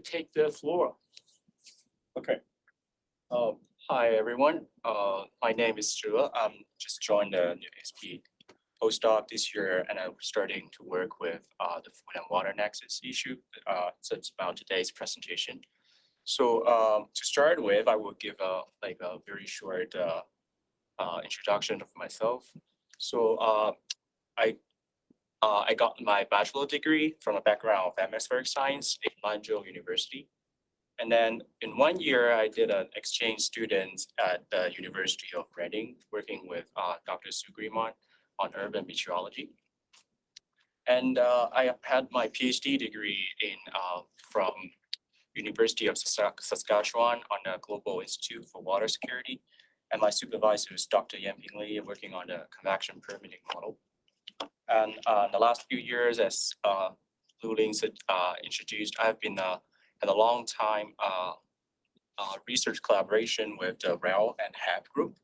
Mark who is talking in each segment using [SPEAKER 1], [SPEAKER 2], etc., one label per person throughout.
[SPEAKER 1] take the floor.
[SPEAKER 2] Okay. Um, hi, everyone. Uh, my name is Zhe. I'm just joined the new SP postdoc this year and I'm starting to work with uh, the food and water nexus issue. Uh, so it's about today's presentation. So um, to start with, I will give a like a very short uh, uh, introduction of myself. So uh, I uh, I got my bachelor degree from a background of atmospheric science at Lanzhou University. And then in one year, I did an exchange student at the University of Reading, working with uh, Dr. Sue Grimmond on urban meteorology. And uh, I had my PhD degree in uh, from University of Saskatchewan on the Global Institute for Water Security. And my supervisor is Dr. Yanping Li, working on the convection permitting model. And uh, the last few years, as uh, Lu Ling said, uh, introduced, I've been uh, had a long time uh, uh, research collaboration with the RAL and HAP group,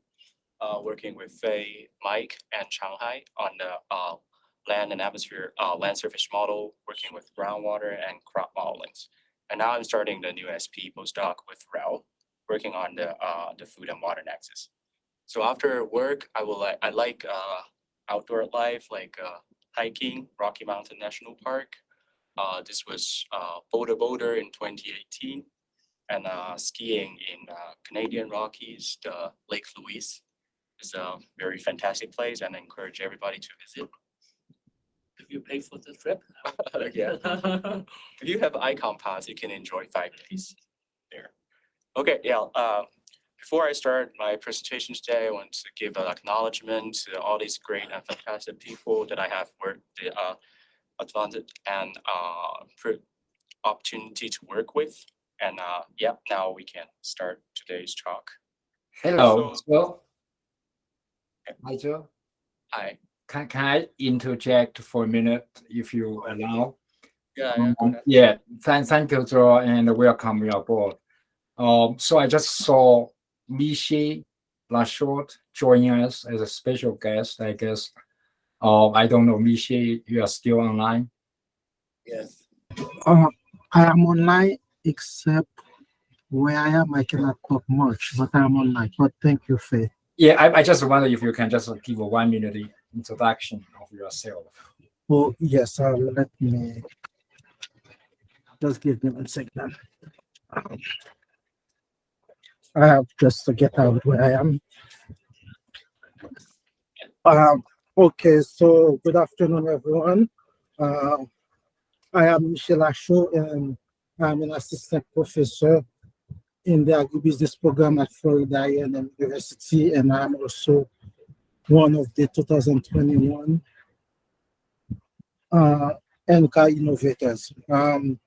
[SPEAKER 2] uh, working with Fei, Mike, and Changhai on the uh, land and atmosphere land surface model, working with groundwater and crop modelings. And now I'm starting the new SP postdoc with RAL, working on the the food and water nexus. So after work, I will I like uh, outdoor life like uh, hiking, Rocky Mountain National Park. Uh, this was uh, Boulder Boulder in 2018, and uh, skiing in uh, Canadian Rockies, the Lake Louise. is a very fantastic place, and I encourage everybody to visit.
[SPEAKER 1] If you pay for the trip.
[SPEAKER 2] Yeah. If you have Ikon Pass, you can enjoy five days there. Okay, yeah, uh, before I start my presentation today, I want to give an acknowledgement to all these great and fantastic people that I have worked, the, uh, advantage and, uh, opportunity to work with. And, uh, yeah, now we can start today's talk.
[SPEAKER 3] Hello,
[SPEAKER 2] So-
[SPEAKER 3] Joe. Hi, Joe.
[SPEAKER 2] Hi,
[SPEAKER 3] Can, can I interject for a minute if you allow?
[SPEAKER 2] yeah, yeah,
[SPEAKER 3] Um. Yeah, thank, thank you, Joe, and welcome you aboard. Um, so I just saw Michée Lachaud joining us as a special guest, I guess. Uh, I don't know, Michi, you are still online?
[SPEAKER 1] Yes.
[SPEAKER 4] Uh, I am online except where I am, I cannot talk much, but I am online. But thank you, Fei.
[SPEAKER 3] Yeah, I, I just wonder if you can just give a one minute introduction of yourself.
[SPEAKER 4] Oh, yes, um, let me just give me one second. Um, I have just to get out where I am. Um, okay, so good afternoon, everyone. Uh, I am Michée Lachaud and I'm an assistant professor in the agribusiness program at Florida A&M University, and I'm also one of the 2021 uh, innovators. Um,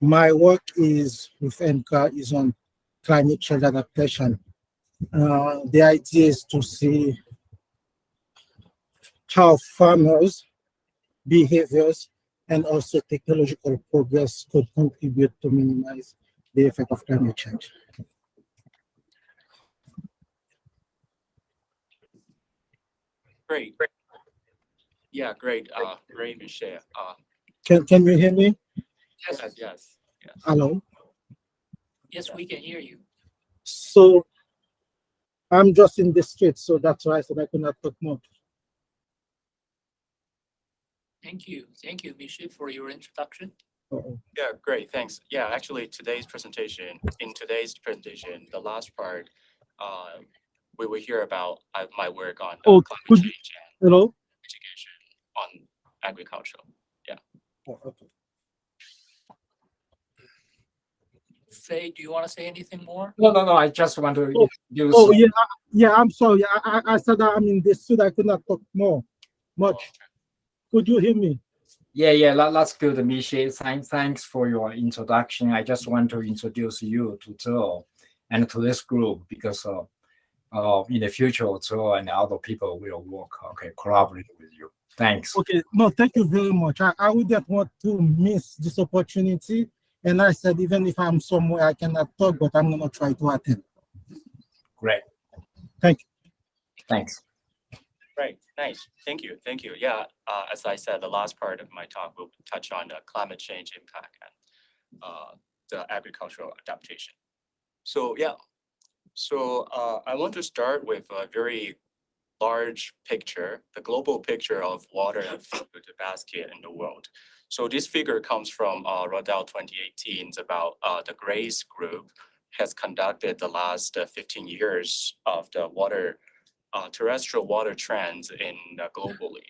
[SPEAKER 4] my work is with NCA is on climate change adaptation. Uh, the idea is to see how farmers' behaviors and also technological progress could contribute to minimize the effect of climate change.
[SPEAKER 2] Great. Yeah, great, uh, great, Michelle. Uh,
[SPEAKER 4] Can, can you hear me?
[SPEAKER 1] Yes,
[SPEAKER 2] yes, yes, yes.
[SPEAKER 4] Hello?
[SPEAKER 1] Yes, we can hear you.
[SPEAKER 4] So I'm just in the street, so that's why I said I could not talk more.
[SPEAKER 1] Thank you. Thank you, Michée, for your introduction.
[SPEAKER 4] Uh-oh.
[SPEAKER 2] Yeah, great, thanks. Yeah, actually, today's presentation, in today's presentation, the last part, um, we will hear about uh, my work on uh,
[SPEAKER 4] Oh,
[SPEAKER 2] climate change and
[SPEAKER 4] Hello?
[SPEAKER 2] mitigation on agriculture.
[SPEAKER 4] Oh, okay.
[SPEAKER 1] Fei, do you want to say anything more?
[SPEAKER 3] No, no, no, I just want to
[SPEAKER 4] Oh,
[SPEAKER 3] introduce.
[SPEAKER 4] Oh, yeah, I- yeah, I'm sorry. I, I, I said that I'm in the street. I could not talk more, much. Could you hear me?
[SPEAKER 3] Yeah, yeah, that, that's good, Michée. Thanks, thanks for your introduction. I just want to introduce you to Joe and to this group because uh, uh, in the future, Joe and other people will work, okay, collaborate with you. Thanks.
[SPEAKER 4] Okay, no, thank you very much. I, I wouldn't want to miss this opportunity. And I said, even if I'm somewhere I cannot talk, but I'm gonna try to attend.
[SPEAKER 3] Great.
[SPEAKER 4] Thank
[SPEAKER 3] you. Thanks.
[SPEAKER 2] Right, nice, thank you, thank you. Yeah, uh, as I said, the last part of my talk will touch on the climate change impact and uh, the agricultural adaptation. So yeah, so uh, I want to start with a very large picture, the global picture of water and food basket in the world. So this figure comes from uh, Rodell 2018. It's about uh, the GRACE Group has conducted the last uh, 15 years of the water, uh, terrestrial water trends in uh, globally.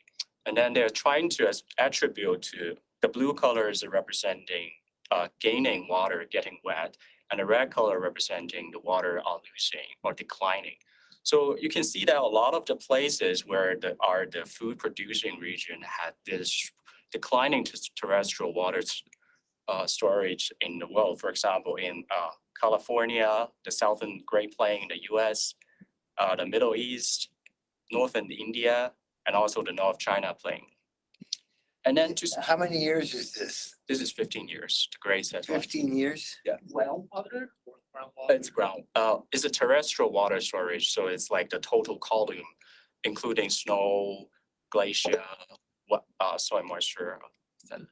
[SPEAKER 2] And then they're trying to attribute to the blue colors representing gaining water, getting wet, and the red color representing the water are losing or declining. So you can see that a lot of the places where the are the food producing region had this declining to terrestrial water uh, storage in the world. For example, in uh, California, the Southern Great Plain in the US, uh, the Middle East, Northern India, and also the North China Plain. And then just,
[SPEAKER 5] How many years is this?
[SPEAKER 2] this is fifteen years, the GRACE has. run.
[SPEAKER 5] Fifteen years?
[SPEAKER 1] Well, water or groundwater?
[SPEAKER 2] It's ground, uh, it's a terrestrial water storage, so it's like the total column, including snow, glacier, what, uh, soil moisture. then-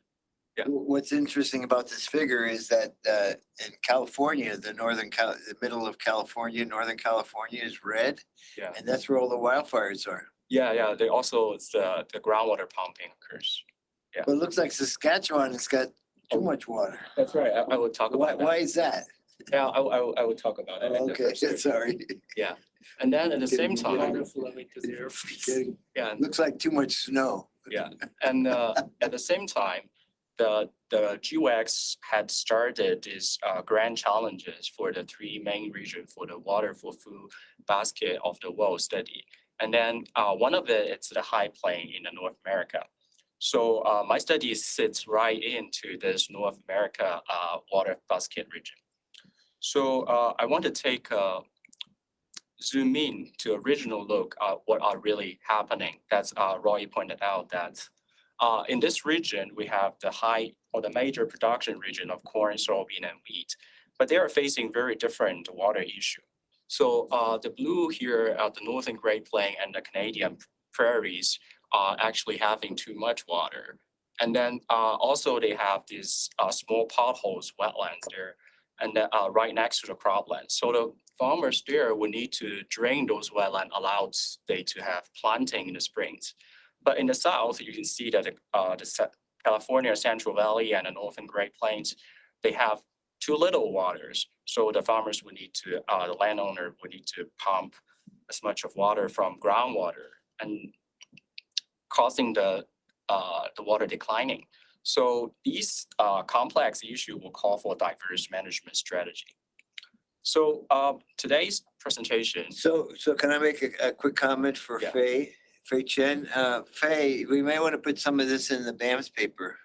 [SPEAKER 2] Yeah.
[SPEAKER 5] What's interesting about this figure is that uh, in California, the northern Cal, the middle of California, northern California is red.
[SPEAKER 2] Yeah.
[SPEAKER 5] And that's where all the wildfires are.
[SPEAKER 2] Yeah, yeah, they also, it's the, the groundwater pumping occurs. Yeah.
[SPEAKER 5] But it looks like Saskatchewan has got too much water.
[SPEAKER 2] That's right, I, I would talk
[SPEAKER 5] Why,
[SPEAKER 2] about that.
[SPEAKER 5] why is that?
[SPEAKER 2] Yeah, I, I, I would talk about it. the
[SPEAKER 5] Okay, sorry.
[SPEAKER 2] And then at the same time,
[SPEAKER 1] Water flowing to there, please.
[SPEAKER 5] Getting-
[SPEAKER 2] yeah,
[SPEAKER 5] Looks like too much snow.
[SPEAKER 2] Yeah, and uh, at the same time, the the GWAX had started these uh, grand challenges for the three main regions for the water for food basket of the world study. And then uh, one of it, it's the high plain in the North America. So uh, my study sits right into this North America uh, water basket region. So uh, I want to take a zoom in to original look at what are really happening. That's uh, Roy pointed out that uh, in this region, we have the high or the major production region of corn, soybean, and wheat, but they are facing very different water issue. So uh, the blue here at the Northern Great Plain and the Canadian prairies are actually having too much water. And then uh, also they have these uh, small potholes, wetlands there, and right next to the croplands. So the farmers there will need to drain those wetland, allow they to have planting in the springs. But in the south, you can see that uh, the California Central Valley and the Northern Great Plains, they have too little waters. So the farmers would need to, uh, the landowner would need to pump as much of water from groundwater and causing the, uh, the water declining. So these uh, complex issue will call for diverse management strategy. So uh, today's presentation,
[SPEAKER 5] So, so can I make a, a quick comment for
[SPEAKER 2] Yeah.
[SPEAKER 5] Fei? Fei Chen, uh, Fei, we may want to put some of this in the BAMS paper.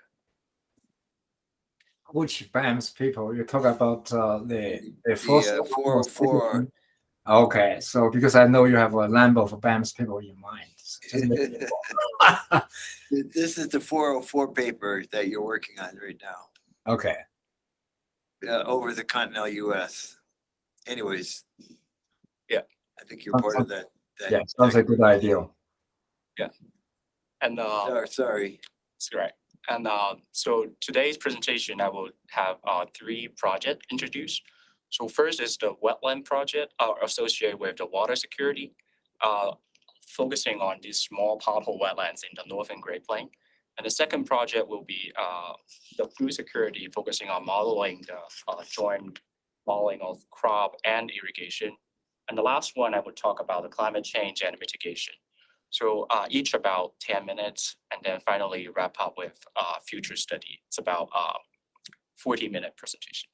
[SPEAKER 3] Which BAMS people, you talk about uh, the, the
[SPEAKER 5] The
[SPEAKER 3] first.
[SPEAKER 5] uh, four oh four.
[SPEAKER 3] Okay, so because I know you have a number of BAMS people in mind. so just make it-
[SPEAKER 5] This is the four oh four paper that you're working on right now,
[SPEAKER 3] Okay,
[SPEAKER 5] uh, over the continental US. Anyways.
[SPEAKER 2] Yeah.
[SPEAKER 5] I think you're part of that. that-
[SPEAKER 3] yeah, sounds like a good idea.
[SPEAKER 2] Yeah, and uh,
[SPEAKER 5] Sorry, Sorry.
[SPEAKER 2] That's right. And uh, so today's presentation, I will have uh, three projects introduced. So first is the wetland project uh, associated with the water security, uh, focusing on these small pothole wetlands in the northern Great Plain. And the second project will be uh, the food security, focusing on modeling the uh, joint modeling of crop and irrigation. And the last one, I would talk about the climate change and mitigation. So uh, each about ten minutes, and then finally wrap up with uh, future study. It's about uh, forty minute presentation.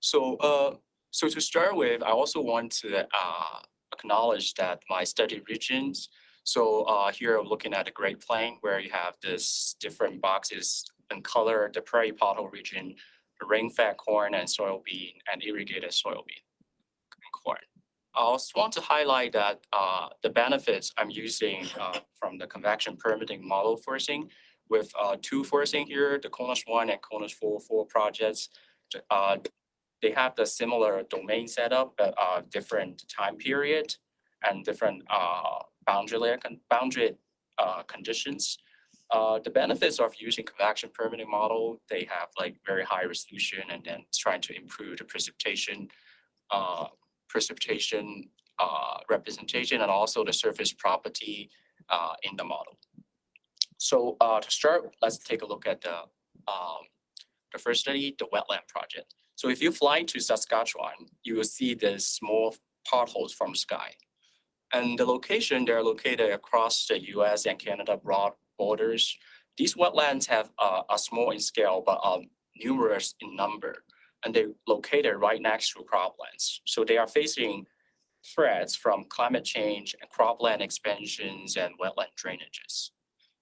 [SPEAKER 2] So uh, so to start with, I also want to uh, acknowledge that my study regions. So uh, here I'm looking at the Great Plain where you have this different boxes in color, the prairie pothole region, rain-fed corn and soybean, and irrigated soybean and corn. I also want to highlight that uh, the benefits I'm using uh, from the convection permitting model forcing with uh, two forcing here, the CONUS one and CONUS four four projects. uh, They have the similar domain setup, but uh, different time period and different uh, boundary layer, con- boundary conditions. Uh, the benefits of using convection permitting model, they have like very high resolution and then trying to improve the precipitation, uh, precipitation, uh, representation and also the surface property, uh, in the model. So, uh, to start, let's take a look at the, um, the first study, the wetland project. So if you fly to Saskatchewan, you will see the small potholes from sky. And the location, they're located across the US and Canada broad borders. These wetlands have uh, are small in scale, but are numerous in number. And they're located right next to croplands. So they are facing threats from climate change and cropland expansions and wetland drainages.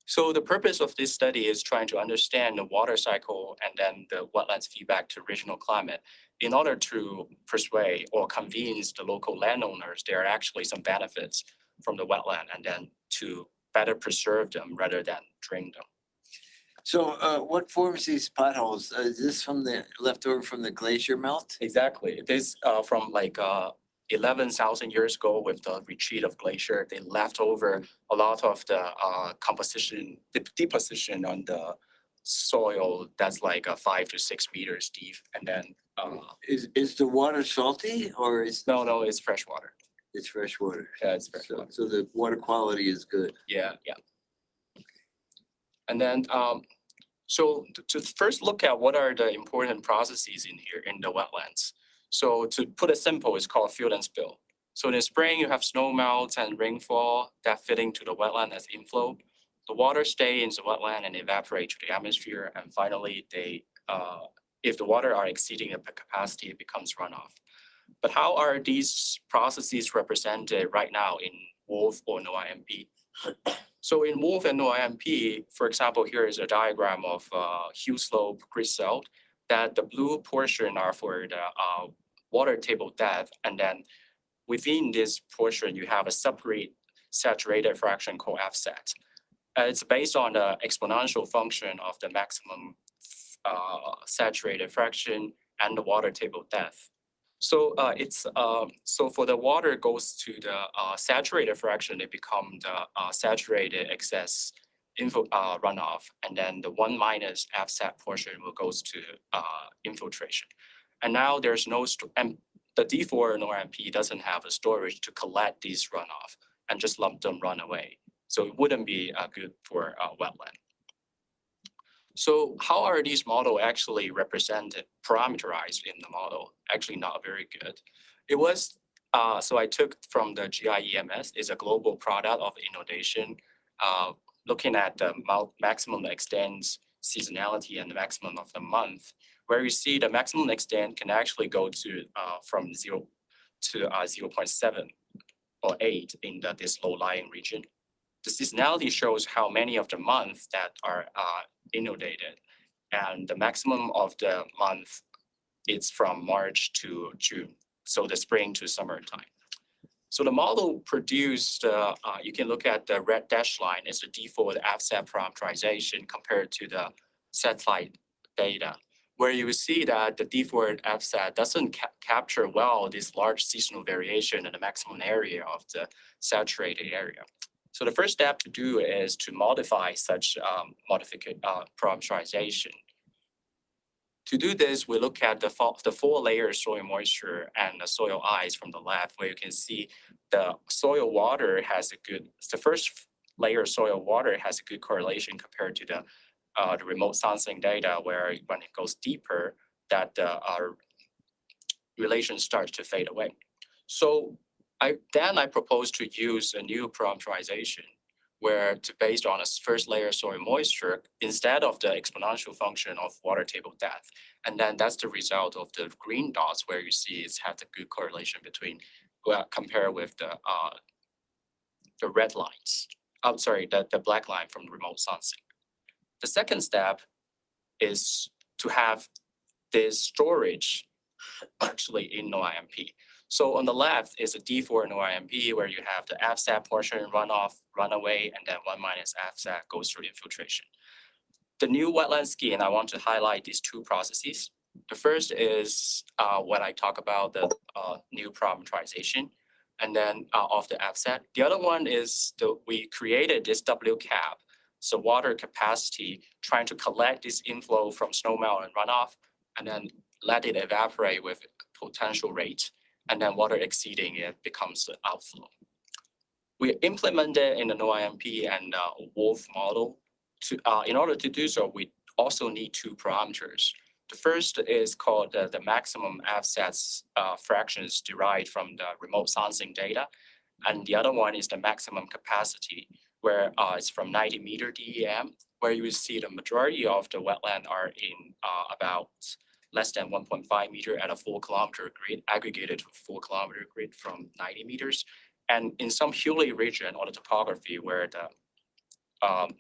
[SPEAKER 2] So the purpose of this study is trying to understand the water cycle and then the wetlands feedback to regional climate in order to persuade or convince the local landowners there are actually some benefits from the wetland and then to better preserve them rather than drain them.
[SPEAKER 5] So uh, what forms these potholes? Uh, Is this from the leftover from the glacier melt?
[SPEAKER 2] Exactly. This uh from like uh eleven thousand years ago with the retreat of glacier, they left over a lot of the uh composition, dep- deposition on the soil that's like a five to six meters deep and then uh
[SPEAKER 5] Is, is the water salty or is,
[SPEAKER 2] no, no, it's fresh water.
[SPEAKER 5] It's fresh water?
[SPEAKER 2] Yeah, it's fresh
[SPEAKER 5] So
[SPEAKER 2] water.
[SPEAKER 5] so the water quality is good.
[SPEAKER 2] Yeah, yeah. And then, um, so to, to first look at what are the important processes in here in the wetlands. So to put it simple, it's called fill and spill. So in the spring, you have snow melt and rainfall that fit into the wetland as inflow. The water stay in the wetland and evaporate to the atmosphere, and finally, they, uh, if the water are exceeding the capacity, it becomes runoff. But how are these processes represented right now in WRF or Noah-MP? So in WRF and Noah-MP, for example, here is a diagram of uh, Hill Slope Grid Cell that the blue portion are for the uh, water table depth, and then within this portion, you have a separate saturated fraction called FSAT. Uh, it's based on the exponential function of the maximum uh, saturated fraction and the water table depth. So uh, it's um, so for the water goes to the uh, saturated fraction, it become the uh, saturated excess uh, runoff, and then the one minus FSAT portion will goes to uh, infiltration. And now there's no and the D4 Noah-MP doesn't have a storage to collect these runoff and just lump them run away. So it wouldn't be uh, good for uh, wetland. So how are these model actually represented, parameterized in the model? Actually not very good. It was, uh, so I took from the GIEMS, is a global product of inundation, uh, looking at the maximum extent seasonality and the maximum of the month, where you see the maximum extent can actually go to, uh, from zero to, uh, zero point seven or eight in the, this low-lying region. The seasonality shows how many of the months that are, uh, inundated. And the maximum of the month is from March to June, so the spring to summertime. So the model produced, uh, uh, you can look at the red dash line, it's the default FSAT parameterization compared to the satellite data, where you see that the default FSAT doesn't ca- capture well this large seasonal variation in the maximum area of the saturated area. So the first step to do is to modify such um, modification, uh, parameterization. To do this, we look at the the four layers soil moisture and the soil ice from the left, where you can see the soil water has a good, the first layer soil water has a good correlation compared to the uh, the remote sensing data, where when it goes deeper, that uh, relation starts to fade away. So I, then I propose to use a new parameterization where to based on a first layer soil moisture instead of the exponential function of water table depth. And then that's the result of the green dots where you see it's had a good correlation between, well, compare with the uh the red lines. I'm sorry, the the black line from remote sensing. The second step is to have this storage actually in Noah-MP. So on the left is a D4 Noah-MP where you have the FSAT portion runoff, runaway, and then one minus FSAT goes through infiltration. The new wetland scheme, I want to highlight these two processes. The first is uh, when I talk about the uh, new parameterization and then uh, of the FSAT. The other one is the, we created this WCAP so water capacity, trying to collect this inflow from snowmelt and runoff, and then let it evaporate with potential rate, and then water exceeding it becomes outflow. We implemented in the Noah-MP and uh, WRF model. To, uh, in order to do so, we also need two parameters. The first is called uh, the maximum offsets uh, fractions derived from the remote sensing data. And the other one is the maximum capacity, where uh, it's from 90 meter DEM, where you will see the majority of the wetland are in uh, about less than 1.5 meter at a full kilometer grid, aggregated to full kilometer grid from 90 meters. And in some hilly region or the topography where the um,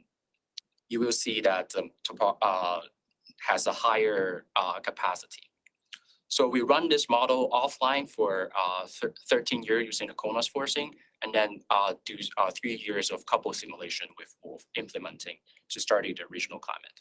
[SPEAKER 2] you will see that the uh, has a higher uh, capacity. So we run this model offline for uh, thir- 13 years using the CONUS forcing, and then uh, do uh, three years of couple simulation with WRF implementing to study the regional climate.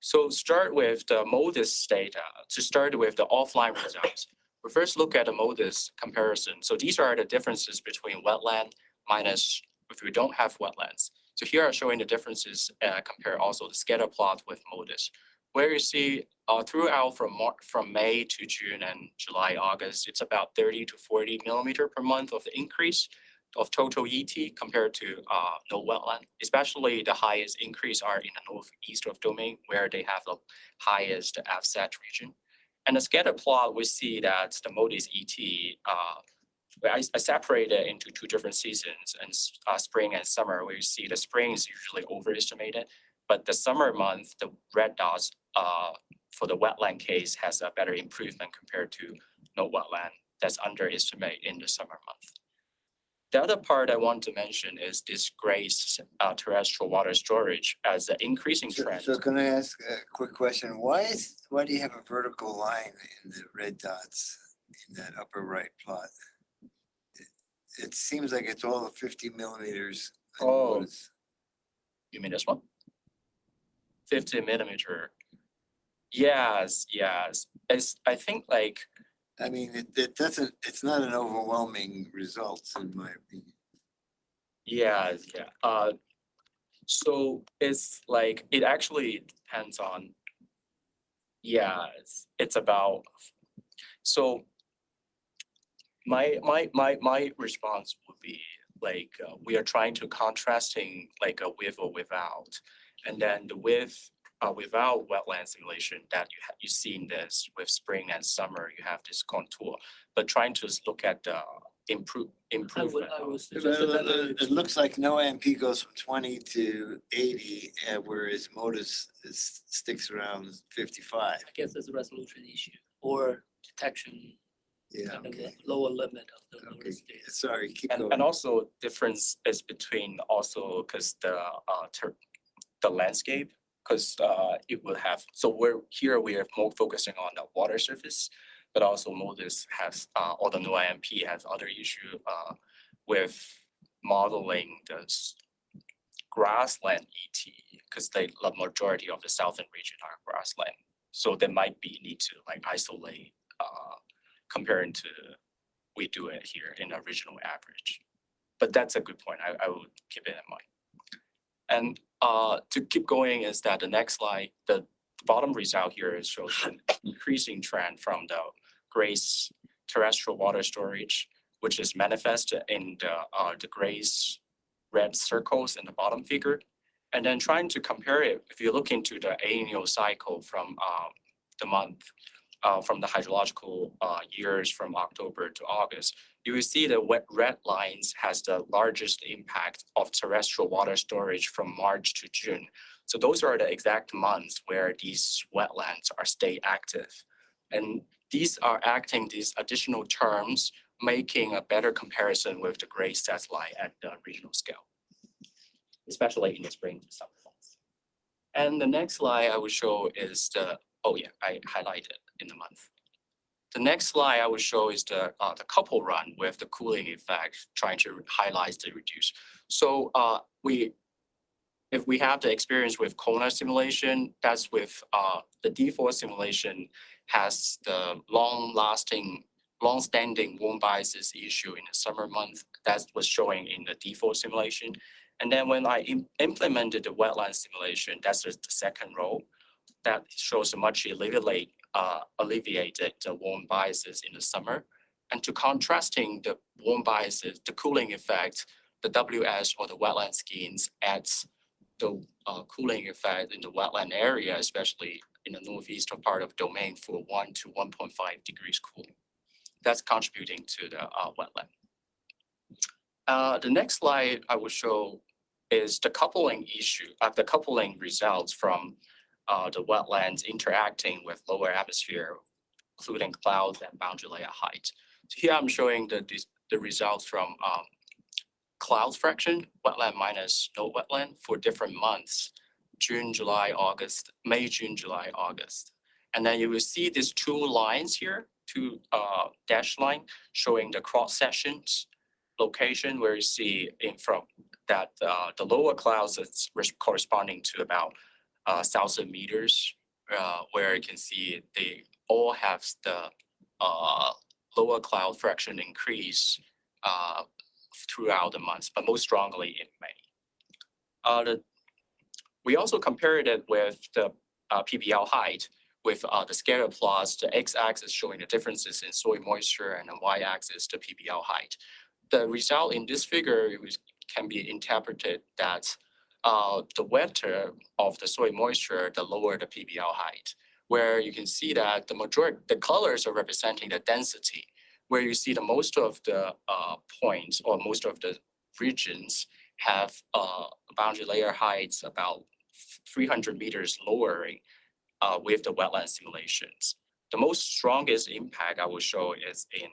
[SPEAKER 2] So start with the MODIS data. To start with the offline results, we first look at the MODIS comparison. So these are the differences between wetland minus if we don't have wetlands. So here are showing the differences, uh, compare also the scatter plot with MODIS. Where you see uh, throughout from Mar- from May to June and July, August, it's about thirty to forty millimeter per month of the increase of total ET compared to uh, no wetland. Especially the highest increase are in the northeast of domain where they have the highest offset region. And the scatter plot, we see that the MODIS ET uh, I, I separate it into two different seasons and uh, spring and summer, where you see the spring is usually overestimated. But the summer month, the red dots, uh, for the wetland case has a better improvement compared to no wetland that's underestimated in the summer month. The other part I want to mention is this GRACE uh, terrestrial water storage as an increasing
[SPEAKER 5] So,
[SPEAKER 2] trend.
[SPEAKER 5] so can I ask a quick question? Why is, why do you have a vertical line in the red dots in that upper right plot? It- It seems like it's all fifty millimeters.
[SPEAKER 2] Oh. You mean this one? Fifty millimeter. Yes, yes. It's, I think like,
[SPEAKER 5] I mean, it, it doesn't, it's not an overwhelming result in my opinion.
[SPEAKER 2] yeah, yeah. Uh, so it's like, it actually depends on. Yeah, it's, it's about, so. My, my, my, my response would be like, uh, we are trying to contrasting like a with or without. And then the with, uh, without wetland simulation that you have, you seen this with spring and summer, you have this contour. But trying to look at the improve,
[SPEAKER 1] I would,
[SPEAKER 2] improvement.
[SPEAKER 1] I would
[SPEAKER 5] Well,
[SPEAKER 1] suggest that
[SPEAKER 5] It it looks like Noah-MP goes from twenty to eighty, uh, whereas MODIS is, sticks around fifty-five.
[SPEAKER 1] I guess it's a resolution issue or detection,
[SPEAKER 5] Yeah,
[SPEAKER 1] kind of
[SPEAKER 5] okay,
[SPEAKER 1] the lower limit of the
[SPEAKER 5] okay.
[SPEAKER 1] notice data.
[SPEAKER 5] Sorry, keep
[SPEAKER 2] And,
[SPEAKER 5] going.
[SPEAKER 2] and also difference is between also, because the, uh, ter- the landscape, because, uh, it will have, so we're, here we are more focusing on the water surface. But also MODIS has, uh, or the Noah-MP has other issue, uh, with modeling the grassland ET, because they, the majority of the southern region are grassland. So there might be need to like isolate, uh, comparing to we do it here in a regional average. But that's a good point. I, I will keep it in mind. And uh, to keep going is that the next slide, the bottom result here shows an increasing trend from the GRACE terrestrial water storage, which is manifested in the, uh, the GRACE red circles in the bottom figure. And then trying to compare it, if you look into the annual cycle from uh, the month, uh, from the hydrological uh, years from October to August, you will see the wet red lines has the largest impact of terrestrial water storage from March to June. So those are the exact months where these wetlands are stay active. And these are acting these additional terms, making a better comparison with the gray satellite at the regional scale. Especially in the spring to summer months. And the next slide I will show is the, oh yeah, I highlighted in the month. The next slide I will show is the, uh, the couple run with the cooling effect, trying to highlight the reduce. So, uh, we, if we have the experience with Kona simulation, that's with, uh, the default simulation has the long lasting, long standing warm biases issue in the summer month. That was showing in the default simulation. And then when I im- implemented the wetland simulation, that's the second row, that shows much alleviate, uh, alleviated the warm biases in the summer. And to contrasting the warm biases, the cooling effect, the WS or the wetland skins adds the uh, cooling effect in the wetland area, especially in the northeastern part of domain for one to one point five degrees cooling. That's contributing to the uh, wetland. Uh, the next slide I will show is the coupling issue, uh, the coupling results from uh, the wetlands interacting with lower atmosphere, including clouds and boundary layer height. So here I'm showing the, the results from um, cloud fraction, wetland minus no wetland for different months, June, July, August, May, June, July, August. And then you will see these two lines here, two uh, dash line showing the cross sections location where you see in from that uh, the lower clouds is corresponding to about uh, thousand meters, uh, where you can see they all have the uh, lower cloud fraction increase uh, throughout the months, but most strongly in May. Uh, the, we also compared it with the uh, PBL height with uh, the scatter plots, the x-axis showing the differences in soil moisture and the y-axis the PBL height. The result in this figure was, can be interpreted that uh, the wetter of the soil moisture, the lower the PBL height, where you can see that the majority, the colors are representing the density, where you see the most of the uh, points or most of the regions have uh, boundary layer heights about three hundred meters lowering uh, with the wetland simulations. The most strongest impact I will show is in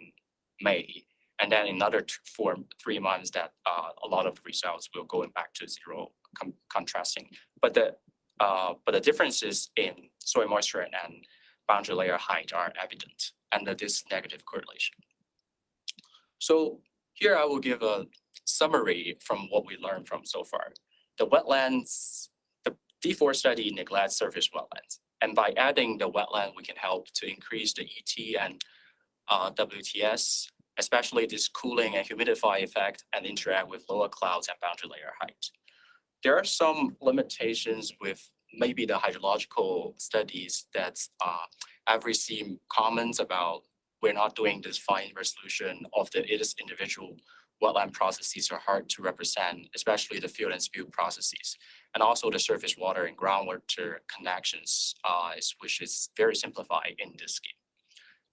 [SPEAKER 2] May. And then another two, four, three months that uh, a lot of results will go back to zero con- contrasting. But the uh, but the differences in soil moisture and boundary layer height are evident and this negative correlation. So here I will give a summary from what we learned from so far. The wetlands, the D4 study neglects surface wetlands. And by adding the wetland, we can help to increase the ET and uh, WTS, especially this cooling and humidify effect and interact with lower clouds and boundary layer height. There are some limitations with maybe the hydrological studies that uh, I've received comments about we're not doing this fine resolution of the it is individual wetland processes are hard to represent, especially the fill and spill processes. And also the surface water and groundwater connections, uh, which is very simplified in this scheme.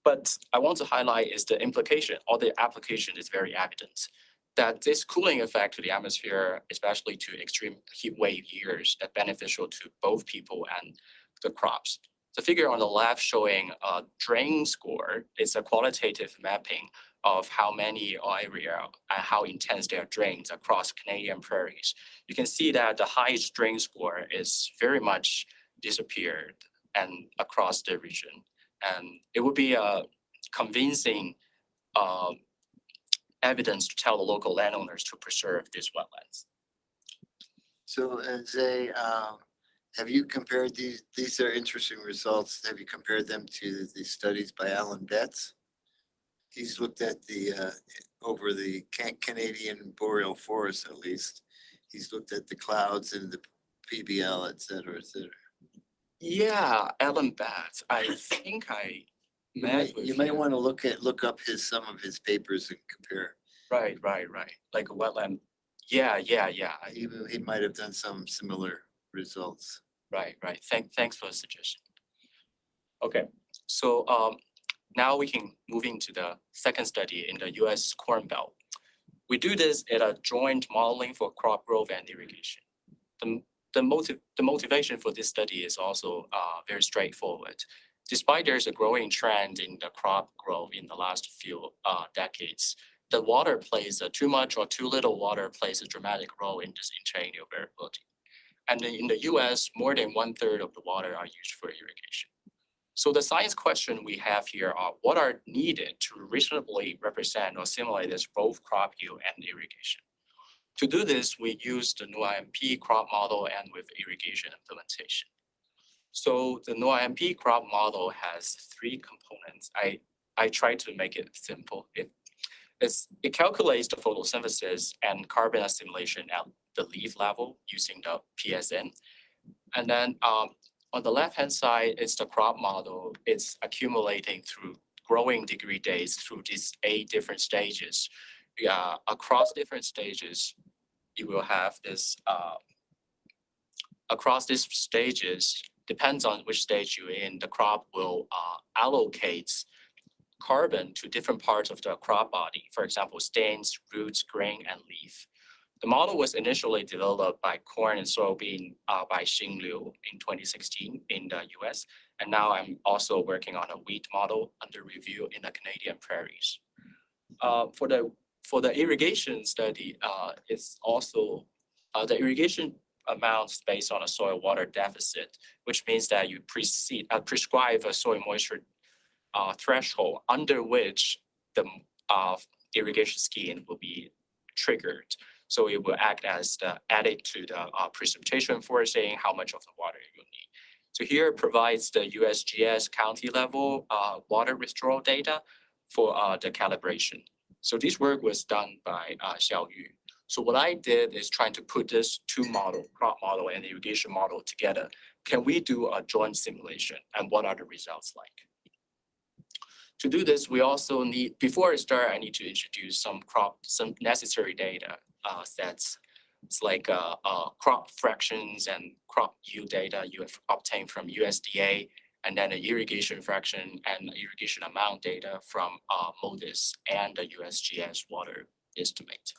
[SPEAKER 2] But I want to highlight is the implication or the application is very evident. That this cooling effect to the atmosphere, especially to extreme heat wave years, that beneficial to both people and the crops. The figure on the left showing a drain score is a qualitative mapping of how many area and how intense their drains across Canadian prairies. You can see that the highest drain score is very much disappeared and across the region. And it would be a convincing um, evidence to tell the local landowners to preserve these wetlands.
[SPEAKER 5] So as a, um, have you compared these, these are interesting results. Have you compared them to the studies by Alan Betts? He's looked at the, uh, over the Can- Canadian boreal forest at least. He's looked at the clouds and the PBL, et cetera, et cetera.
[SPEAKER 2] Yeah, Alan Betts, I think I
[SPEAKER 5] You
[SPEAKER 2] met
[SPEAKER 5] might,
[SPEAKER 2] with
[SPEAKER 5] you might
[SPEAKER 2] him.
[SPEAKER 5] want to look at, look up his, some of his papers and compare.
[SPEAKER 2] Right, right, right, like a wetland. Yeah, yeah, yeah, I-
[SPEAKER 5] He, he might have done some similar results.
[SPEAKER 2] right, right. Thank, thanks for the suggestion. Okay, so um, now we can move into the second study in the US Corn Belt. We do this at a joint modeling for crop growth and irrigation. The, the motive, the motivation for this study is also uh, very straightforward. Despite there's a growing trend in the crop growth in the last few uh, decades, the water plays a too much or too little water plays a dramatic role in this interannual variability. And in the US, more than one third of the water are used for irrigation. So the science question we have here are what are needed to reasonably represent or simulate this both crop yield and irrigation. To do this, we use the Noah-MP crop model and with irrigation implementation. So the Noah-MP crop model has three components. I, I try to make it simple. It, it calculates the photosynthesis and carbon assimilation at the leaf level using the PSN. And then um, on the left-hand side is the crop model. It's accumulating through growing degree days through these eight different stages. Yeah, across different stages, you will have this uh, across these stages, depends on which stage you're in, the crop will uh, allocate carbon to different parts of the crop body. For example, stems, roots, grain, and leaf. The model was initially developed by corn and soybean uh, by Xing Liu in 2016 in the US. And now I'm also working on a wheat model under review in the Canadian prairies. Uh, for the for the irrigation study, uh, it's also uh, the irrigation amounts based on a soil water deficit, which means that you precede, uh, prescribe a soil moisture uh, threshold under which the uh, irrigation scheme will be triggered. So it will act as the added to the uh, precipitation forecasting how much of the water you need. So here it provides the USGS county level uh, water withdrawal data for uh, the calibration. So this work was done by uh, Xiao Yu. So what I did is trying to put this two model, crop model and irrigation model together. Can we do a joint simulation and what are the results like? To do this, we also need, before I start, I need to introduce some crop, some necessary data uh, sets. It's like uh, uh, crop fractions and crop yield data you have obtained from USDA and then the irrigation fraction and irrigation amount data from uh, MODIS and the USGS water estimate.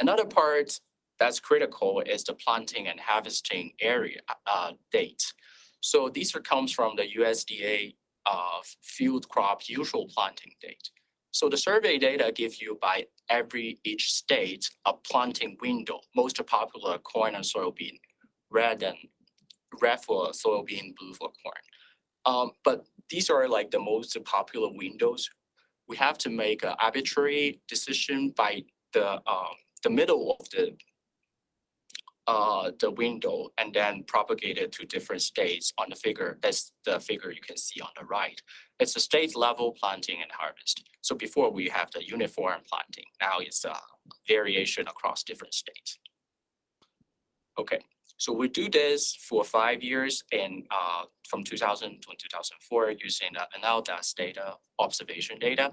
[SPEAKER 2] Another part that's critical is the planting and harvesting area uh, date. So these are comes from the USDA uh, field crop usual planting date. So the survey data give you by every each state a planting window, most popular corn and soybean, red and red for soybean, blue for corn. Um, but these are like the most popular windows. We have to make an arbitrary decision by the um, the middle of the uh, the window and then propagate it to different states on the figure. That's the figure you can see on the right. It's a state level planting and harvest. So before we have the uniform planting, now it's a variation across different states. Okay, so we do this for five years and uh, from 2000 to 2004 using the NLDAS data, observation data.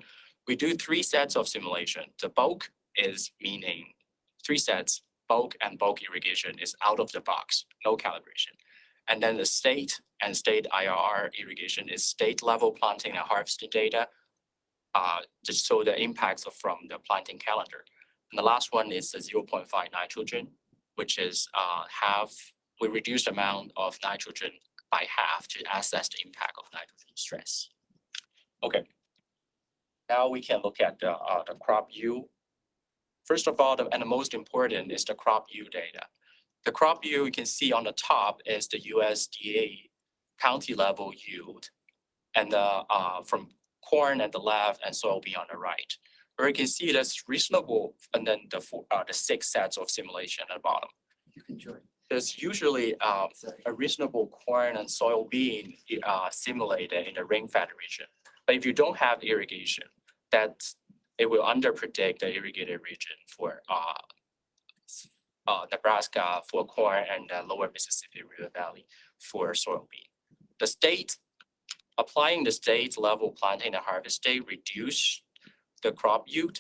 [SPEAKER 2] We do three sets of simulation. The bulk is meaning three sets, bulk and bulk irrigation is out of the box, no calibration. And then the state and state IRR irrigation is state level planting and harvesting data. Uh, just so the impacts from the planting calendar. And the last one is the 0.5 nitrogen, which is uh, half, we reduce the amount of nitrogen by half to assess the impact of nitrogen stress. Okay. Now we can look at the, uh, the crop yield First of all, the, and the most important is the crop yield data. The crop yield you can see on the top is the USDA county level yield. And the, uh, from corn at the left and soybean on the right. Where you can see that's reasonable, and then the four, uh, the six sets of simulation at the bottom.
[SPEAKER 5] You can join.
[SPEAKER 2] There's usually um, a reasonable corn and soybean uh, simulated in the rain-fed region. But if you don't have irrigation, that it will underpredict the irrigated region for uh, uh, Nebraska for corn and uh, lower Mississippi River Valley for soybean. The state, applying the state level planting and harvest date reduce the crop yield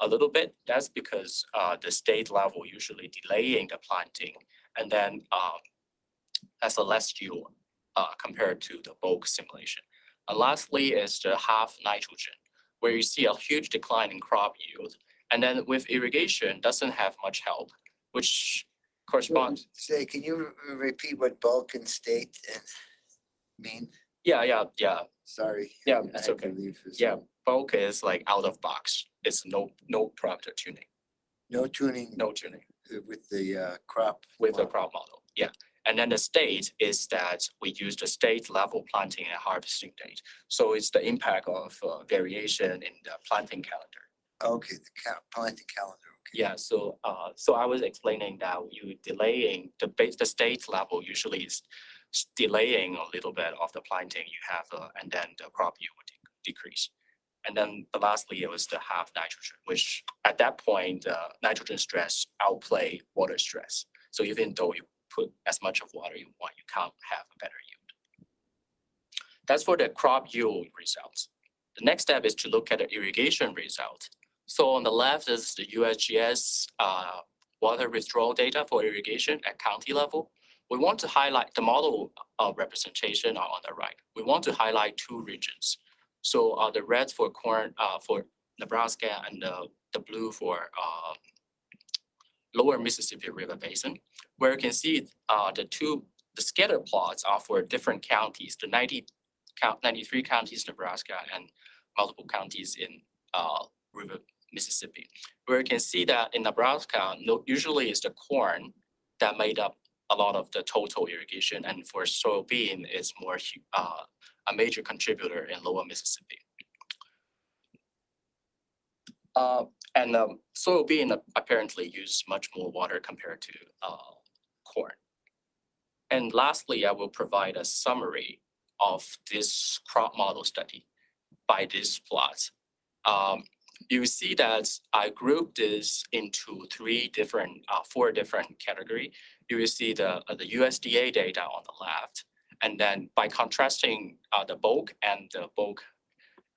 [SPEAKER 2] a little bit. That's because uh, the state level usually delaying the planting and then um, has a less yield uh, compared to the bulk simulation. And lastly is the half nitrogen where you see a huge decline in crop yield. And then with irrigation, doesn't have much help, which corresponds,
[SPEAKER 5] Say, can you re- repeat what bulk and state and mean?
[SPEAKER 2] yeah, yeah, yeah.
[SPEAKER 5] Sorry.
[SPEAKER 2] Yeah, it's okay. Yeah, bulk is like out of box. It's no, no parameter tuning,
[SPEAKER 5] No tuning
[SPEAKER 2] no tuning
[SPEAKER 5] uh, with the uh, crop.
[SPEAKER 2] with the crop model. Yeah. And then the state is that we use the state level planting and harvesting date. So it's the impact of uh, variation in the planting calendar.
[SPEAKER 5] Okay, the planting calendar, okay.
[SPEAKER 2] Yeah, so uh, so I was explaining that you delaying the base, the state level usually is delaying a little bit of the planting you have, uh, and then the crop yield would de- decrease. And then the lastly, it was the half nitrogen, which at that point, uh, nitrogen stress outplay water stress. So even though you put as much of water you want, you can't have a better yield. That's for the crop yield results. The next step is to look at the irrigation result. So on the left is the USGS uh, water withdrawal data for irrigation at county level. We want to highlight the model uh, representation on the right. We want to highlight two regions. So uh, the red for corn, uh, for Nebraska and the, the blue for uh, lower Mississippi River Basin, where you can see uh, the two, the scatter plots are for different counties, the 90 count, 93 counties Nebraska and multiple counties in uh, River Mississippi. Where you can see that in Nebraska, no, usually it's the corn that made up a lot of the total irrigation, and for soybean is more uh, a major contributor in lower Mississippi. Uh, and um, soybean apparently use much more water compared to uh, corn. And lastly, I will provide a summary of this crop model study by this plot. Um, you see that I grouped this into three different, uh, four different category. You will see the, uh, the USDA data on the left. And then by contrasting, uh, the bulk and the bulk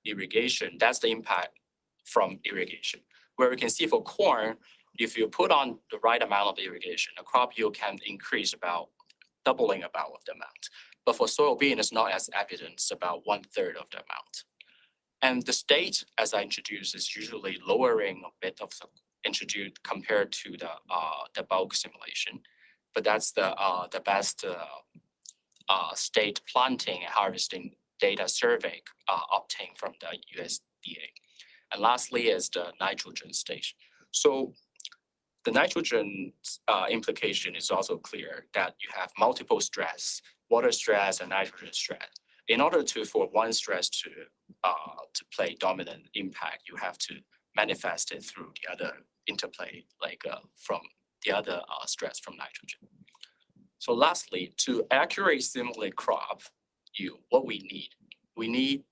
[SPEAKER 2] irrigation, that's the impact from irrigation. Where we can see for corn, if you put on the right amount of irrigation, the crop yield can increase about doubling about of the amount. But for soybean, it's not as evident, it's about one third of the amount. And the state, as I introduced, is usually lowering a bit of the introduced compared to the uh the bulk simulation. But that's the uh the best uh uh state planting and harvesting data survey uh obtained from the USDA. And lastly is the nitrogen stage. So the nitrogen uh implication is also clear that you have multiple stress, water stress and nitrogen stress. In order to, for one stress to to play dominant impact, you have to manifest it through the other interplay, like uh from the other uh stress from nitrogen. So lastly, to accurately simulate crop yield, what we need, we need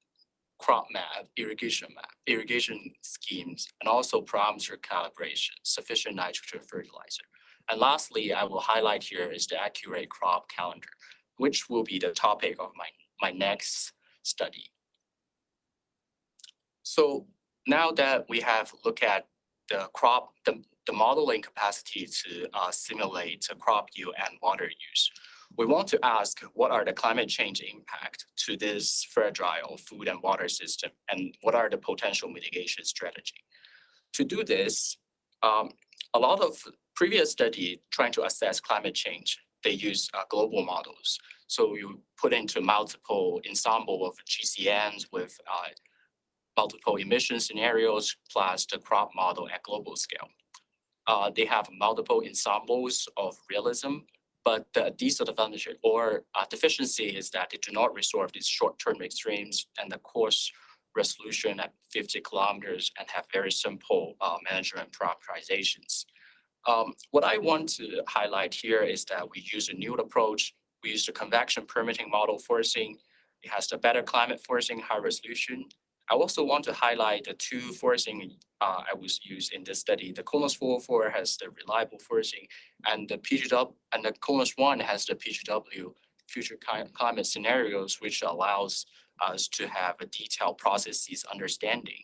[SPEAKER 2] crop map, irrigation map, irrigation schemes, and also parameter calibration, sufficient nitrogen fertilizer. And lastly, I will highlight here is the accurate crop calendar, which will be the topic of my, my next study. So now that we have looked at the crop, the, the modeling capacity to uh, simulate crop yield and water use, we want to ask what are the climate change impact to this fragile food and water system and what are the potential mitigation strategy. To do this, um, a lot of previous study trying to assess climate change, they use uh, global models. So you put into multiple ensemble of GCMs with uh, multiple emission scenarios plus the crop model at global scale. Uh, they have multiple ensembles of realism but the disadvantage or uh, deficiency is that they do not resolve these short-term extremes and the coarse resolution at 50 kilometers and have very simple uh, management parameterizations. Um, what I want to highlight here is that we use a new approach. We use the convection permitting model forcing. It has the better climate forcing, high resolution. I also want to highlight the two forcing uh, I was used in this study. The CONUS 404 has the reliable forcing and the PGW and the CONUS 1 has the PGW future climate scenarios, which allows us to have a detailed processes understanding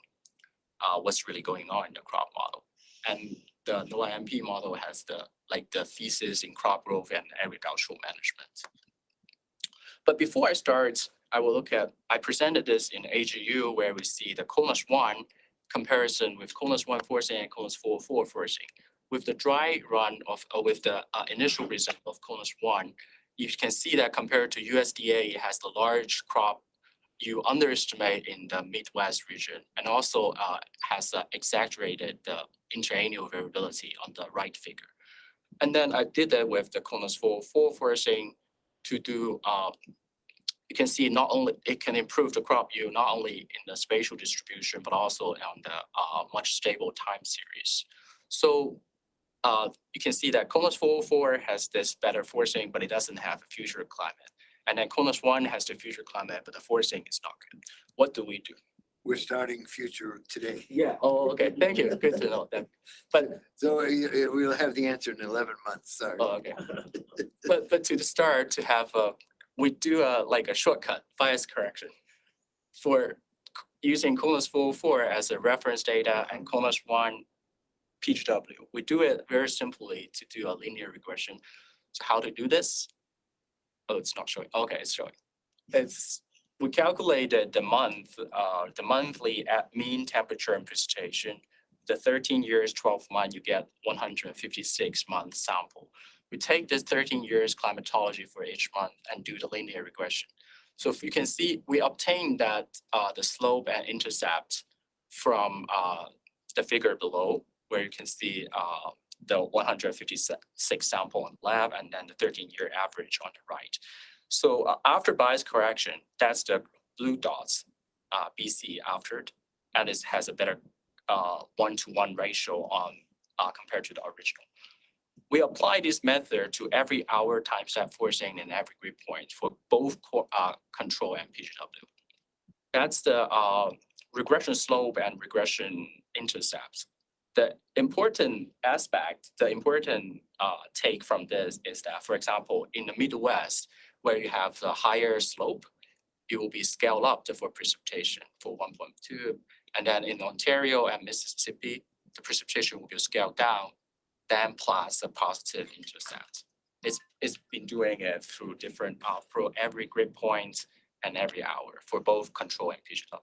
[SPEAKER 2] uh, what's really going on in the crop model. And the Noah-MP model has the like the thesis in crop growth and agricultural management. But before I start, I will look at, I presented this in AGU where we see the CONUS 1 comparison with CONUS 1 forcing and CONUS 404 forcing. With the dry run of, or with the uh, initial result of CONUS 1, you can see that compared to USDA, it has the large crop you underestimate in the Midwest region and also uh, has uh, exaggerated the interannual variability on the right figure. And then I did that with the CONUS 404 forcing to do uh, you can see not only it can improve the crop yield not only in the spatial distribution but also on the uh, much stable time series. So uh, you can see that CONUS 404 has this better forcing, but it doesn't have a future climate. And then CONUS 1 has the future climate, but the forcing is not good. What do we do?
[SPEAKER 5] we're starting future today.
[SPEAKER 2] Yeah, oh, okay, thank you, good to know that. But
[SPEAKER 5] So uh, uh, we'll have the answer in eleven months, sorry.
[SPEAKER 2] Oh, okay. But, but to the start, to have a, we do a, like a shortcut bias correction for using four four as a reference data and CONUS one PGW. We do it very simply to do a linear regression. So how to do this? Oh, it's not showing. Okay, it's showing. It's, we calculated the month, uh, the monthly at mean temperature and precipitation. The thirteen years, twelve month, you get one hundred and fifty-six month sample we take this thirteen years climatology for each month and do the linear regression. So if you can see, we obtain that uh the slope and intercept from uh the figure below, where you can see uh the one hundred fifty-six sample in lab and then the thirteen year average on the right. So uh, after bias correction, that's the blue dots, uh BC after and it has a better uh one-to-one ratio on compared to the original we apply this method to every hour time step forcing and every grid point for both co- uh, control and PGW. That's the uh, regression slope and regression intercepts. The important aspect, the important uh, take from this is that, for example, in the Midwest, where you have the higher slope, it will be scaled up for precipitation for one point two. And then in Ontario and Mississippi, the precipitation will be scaled down then plus a positive intercept. It's, it's been doing it through different, uh, for every grid point and every hour for both control and PGW.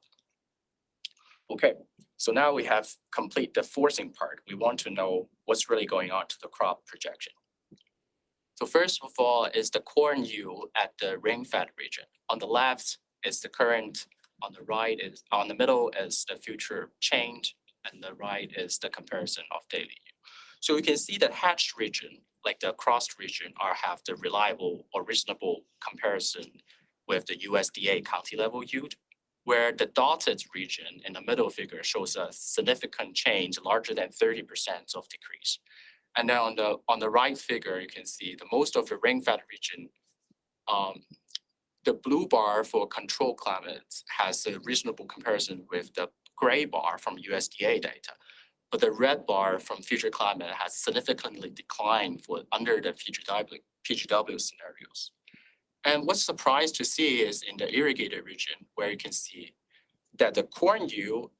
[SPEAKER 2] Okay, so now we have complete the forcing part. We want to know what's really going on to the crop projection. So first of all is the corn yield at the rain-fed region. On the left is the current, on the right is, on the middle is the future change, and the right is the comparison of daily yield. So we can see that hatched region, like the crossed region, are have the reliable or reasonable comparison with the USDA county level yield, where the dotted region in the middle figure shows a significant change larger than thirty percent of decrease. And then on the, on the right figure, you can see the most of the rain-fed region, um, the blue bar for control climates has a reasonable comparison with the gray bar from USDA data. But the red bar from future climate has significantly declined for under the PGW, PGW scenarios. And what's surprised to see is in the irrigated region where you can see that the corn yield,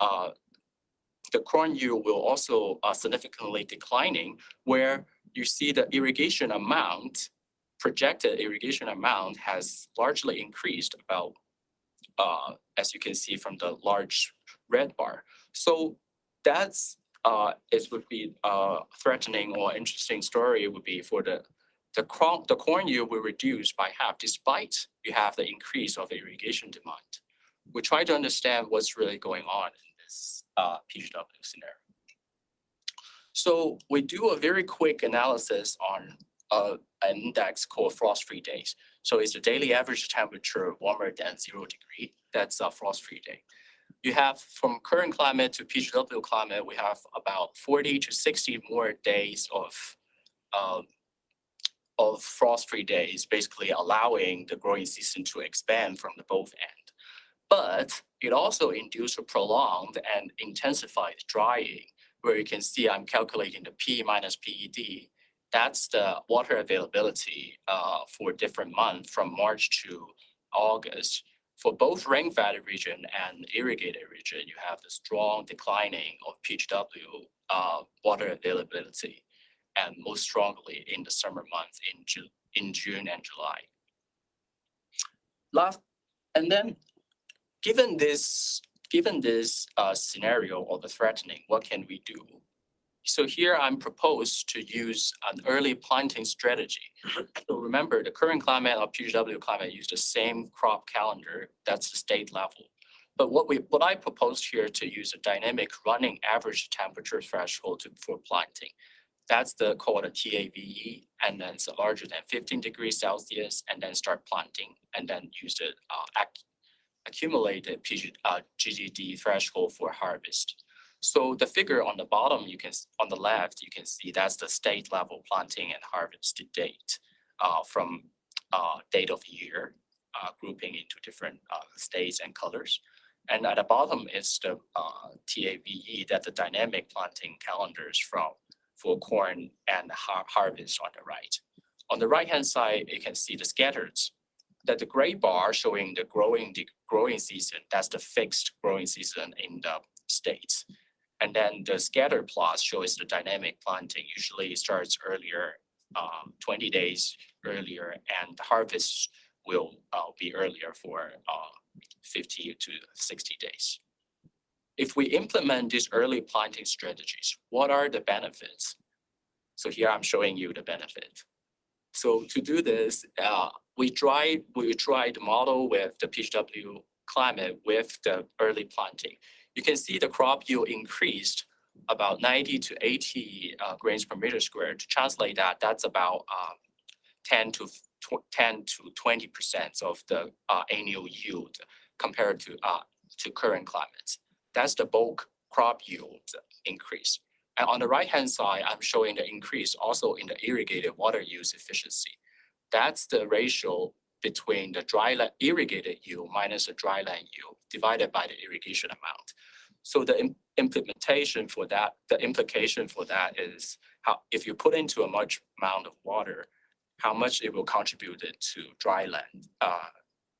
[SPEAKER 2] uh, the corn yield will also uh, significantly declining where you see the irrigation amount, projected irrigation amount has largely increased about, uh, as you can see from the large red bar. So that's uh it would be uh threatening or interesting story It would be for the the corn, the corn yield will reduce by half despite you have the increase of irrigation demand. We try to understand what's really going on in this uh PGW scenario. So we do a very quick analysis on uh an index called frost-free days. So it's the daily average temperature warmer than zero degree. That's a frost-free day you have from current climate to PGW climate, we have about forty to sixty more days of um, of frost-free days, basically allowing the growing season to expand from the both end. But it also induced a prolonged and intensified drying, where you can see I'm calculating the P minus PET. That's the water availability uh, for different months from March to August for both rain-fed region and irrigated region, you have the strong declining of PGW uh, water availability, and most strongly in the summer months in Ju- in June and July. Last, and then, given this, given this uh, scenario or the threatening, what can we do? So here I'm proposed to use an early planting strategy. So remember, the current climate of PGW climate use the same crop calendar, that's the state level. But what we, what I proposed here to use a dynamic running average temperature threshold to, for planting. That's the called a TAVE, and then it's larger than fifteen degrees Celsius, and then start planting, and then use the uh, ac- accumulated PG, uh, GDD threshold for harvest. So the figure on the bottom, you can, on the left, you can see that's the state level planting and harvest to date uh, from uh, date of year, uh, grouping into different uh, states and colors. And at the bottom is the uh TAVE, that the dynamic planting calendars from for corn and har- harvest on the right. On the right-hand side, you can see the scattered. That the gray bar showing the growing, the growing season, that's the fixed growing season in the states. And then the scatter plot shows the dynamic planting usually starts earlier, um, twenty days earlier, and the harvest will uh be earlier for uh fifty to sixty days. If we implement these early planting strategies, what are the benefits? So here I'm showing you the benefit. So to do this, uh, we tried, we tried to model with the PGW climate with the early planting. You can see the crop yield increased about ninety to eighty uh, grains per meter square. To translate that, that's about um, ten to ten to twenty percent of the uh, annual yield compared to uh, to current climates. That's the bulk crop yield increase. And on the right-hand side, I'm showing the increase also in the irrigated water use efficiency. That's the ratio between the dry land irrigated yield minus the dry land yield divided by the irrigation amount. So the im- implementation for that, the implication for that is how, if you put into a much amount of water, how much it will contribute to dry land, uh,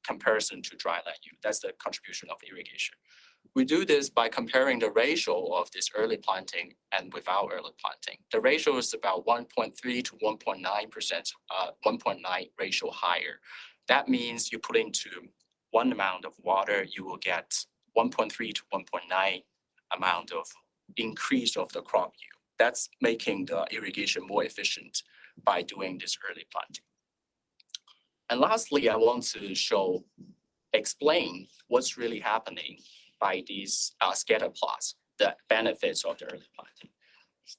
[SPEAKER 2] comparison to dry land yield. That's the contribution of irrigation. We do this by comparing the ratio of this early planting and without early planting. The ratio is about one point three to one point nine percent, uh, one point nine ratio higher. That means you put into one amount of water, you will get one point three to one point nine amount of increase of the crop yield. That's making the irrigation more efficient by doing this early planting. And lastly, I want to show, explain what's really happening by these uh, scatter plots, the benefits of the early planting.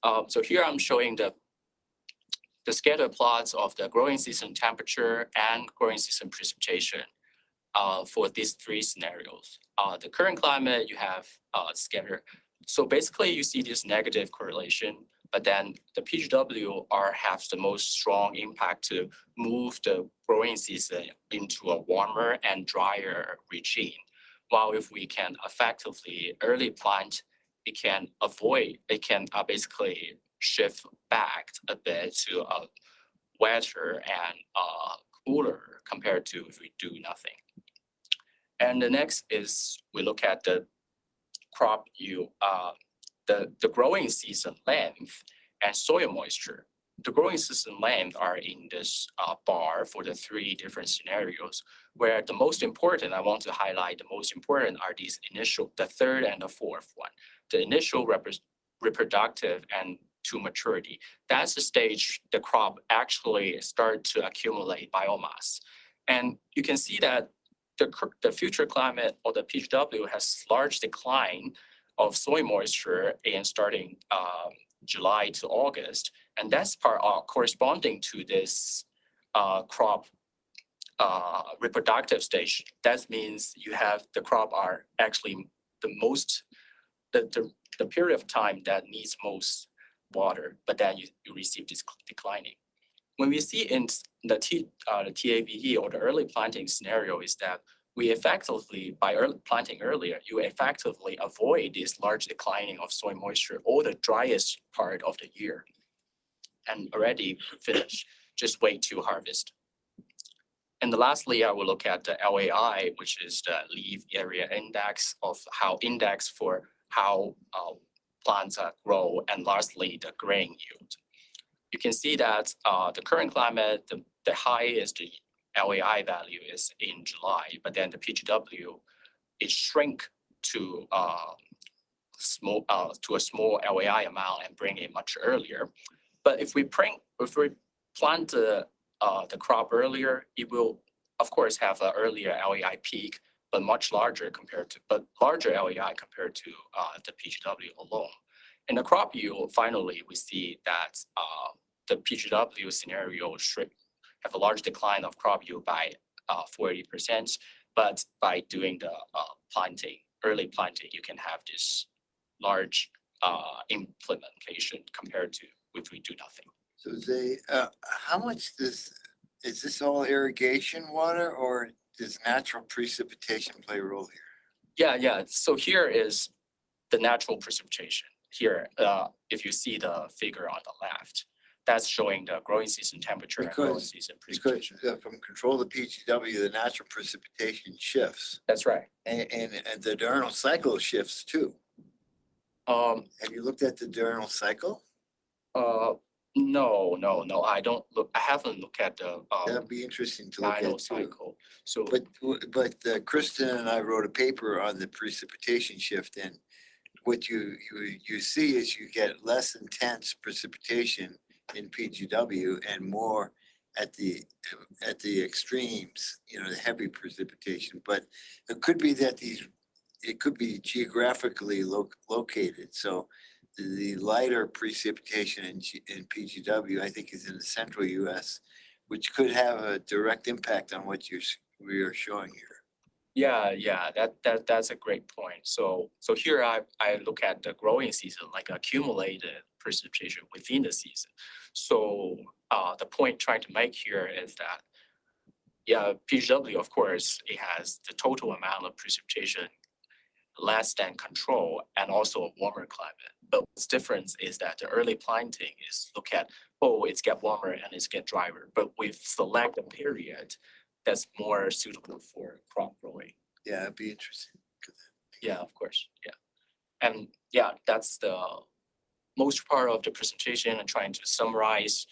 [SPEAKER 2] Um, so here I'm showing the the scatter plots of the growing season temperature and growing season precipitation uh, for these three scenarios. Uh, the current climate, you have uh, scatter. So basically, you see this negative correlation, but then the PGW are have the most strong impact to move the growing season into a warmer and drier regime. While if we can effectively early plant, it can avoid, it can uh, basically shift back a bit to a wetter and uh, cooler compared to if we do nothing. And the next is we look at the crop yield, uh, the, the growing season length and soil moisture. The growing season length are in this uh, bar for the three different scenarios, where the most important, I want to highlight, the most important are these initial, the third and the fourth one. The initial reproductive and to maturity. That's the stage the crop actually start to accumulate biomass. And you can see that the, the future climate or the PGW has large decline of soil moisture in starting um, July to August. And that's part uh, corresponding to this uh, crop uh, reproductive stage. That means you have the crop are actually the most, the, the, the period of time that needs most water, but then you, you receive this declining. When we see in the T, uh, the TAVE or the early planting scenario is that we effectively, by early planting earlier, you effectively avoid this large declining of soil moisture or the driest part of the year. And already finished, just wait to harvest. And the lastly, I will look at the LAI, which is the leaf area index of how index for how uh, plants uh, grow, and lastly, the grain yield. You can see that uh, the current climate, the, the highest LAI value is in July, but then the PGW, it shrink to uh, small, uh, to a small LAI amount and bring it much earlier. But if we print, if we plant the, uh, the crop earlier, it will, of course, have an earlier LAI peak, but much larger compared to, but larger LAI compared to uh, the PGW alone. In the crop yield, finally, we see that uh, the PGW scenario should have a large decline of crop yield by uh, forty percent. But by doing the uh, planting, early planting, you can have this large uh, implementation compared to if we do nothing.
[SPEAKER 5] So they, uh, how much does, is this all irrigation water or does natural precipitation play a role here?
[SPEAKER 2] Yeah, yeah. So here is the natural precipitation. Here, uh, if you see the figure on the left, that's showing the growing season temperature and growing
[SPEAKER 5] Because-
[SPEAKER 2] season
[SPEAKER 5] Because
[SPEAKER 2] precipitation.
[SPEAKER 5] uh, from control to PGW, the natural precipitation shifts
[SPEAKER 2] That's right.
[SPEAKER 5] and, and, and the diurnal cycle shifts too.
[SPEAKER 2] Um,
[SPEAKER 5] Have you looked at the diurnal cycle?
[SPEAKER 2] uh, no, no, no, I don't look, I haven't looked at the, uh,
[SPEAKER 5] That'd be interesting to look
[SPEAKER 2] dino
[SPEAKER 5] at too.
[SPEAKER 2] cycle. So,
[SPEAKER 5] But, but uh, Kristen and I wrote a paper on the precipitation shift and what you, you, you see is you get less intense precipitation in PGW and more at the, at the extremes, you know, the heavy precipitation. But it could be that these, it could be geographically lo- located, so the lighter precipitation in, G- in PGW, I think is in the central US, which could have a direct impact on what you're, we are showing here.
[SPEAKER 2] yeah, yeah, that, that, that's a great point. So, so here I, I look at the growing season, like accumulated precipitation within the season. So, uh, the point trying to make here is that, yeah, PGW, of course, it has the total amount of precipitation less than control and also a warmer climate. But what's different is that the early planting is look at, oh, it's get warmer and it's get drier, but we've select a period that's more suitable for crop growing.
[SPEAKER 5] Yeah, it'd be interesting.
[SPEAKER 2] Yeah, of course, yeah. And yeah, that's the most part of the presentation and trying to summarize.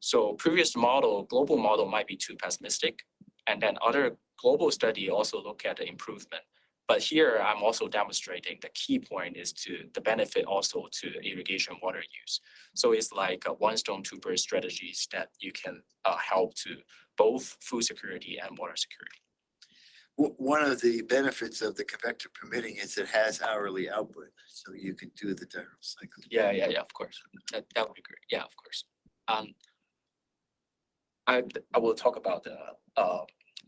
[SPEAKER 2] So previous model, global model might be too pessimistic. And then other global study also look at the improvement. But here I'm also demonstrating the key point is to the benefit also to irrigation water use. So it's like a one stone two birds strategies that you can uh, help to both food security and water security.
[SPEAKER 5] One of the benefits of the convection permitting is it has hourly output, so you can do the diurnal cycle.
[SPEAKER 2] Yeah, yeah, yeah, of course. That, that would be great. Yeah, of course. Um, I, I will talk about the, uh,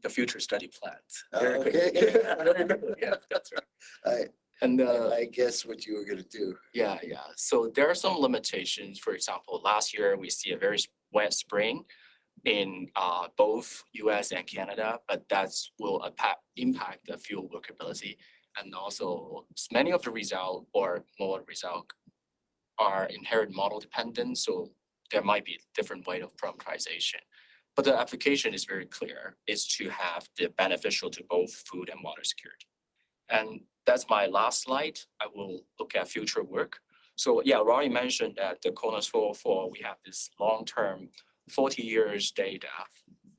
[SPEAKER 2] the future study plans. very
[SPEAKER 5] Oh,
[SPEAKER 2] quickly.
[SPEAKER 5] okay.
[SPEAKER 2] Very quickly, Yeah, that's right.
[SPEAKER 5] I,
[SPEAKER 2] And, uh,
[SPEAKER 5] I guess what you were gonna do.
[SPEAKER 2] yeah, yeah. So there are some limitations. For example, last year we see a very wet spring in uh both US and Canada, but that's will impact impact the fuel workability. And also many of the result or more result are inherent model dependent, so there might be different way of parameterization. But the application is very clear, is to have the beneficial to both food and water security. And that's my last slide. I will look at future work. So yeah, Rory mentioned that the CONUS four oh four, we have this long-term forty years data.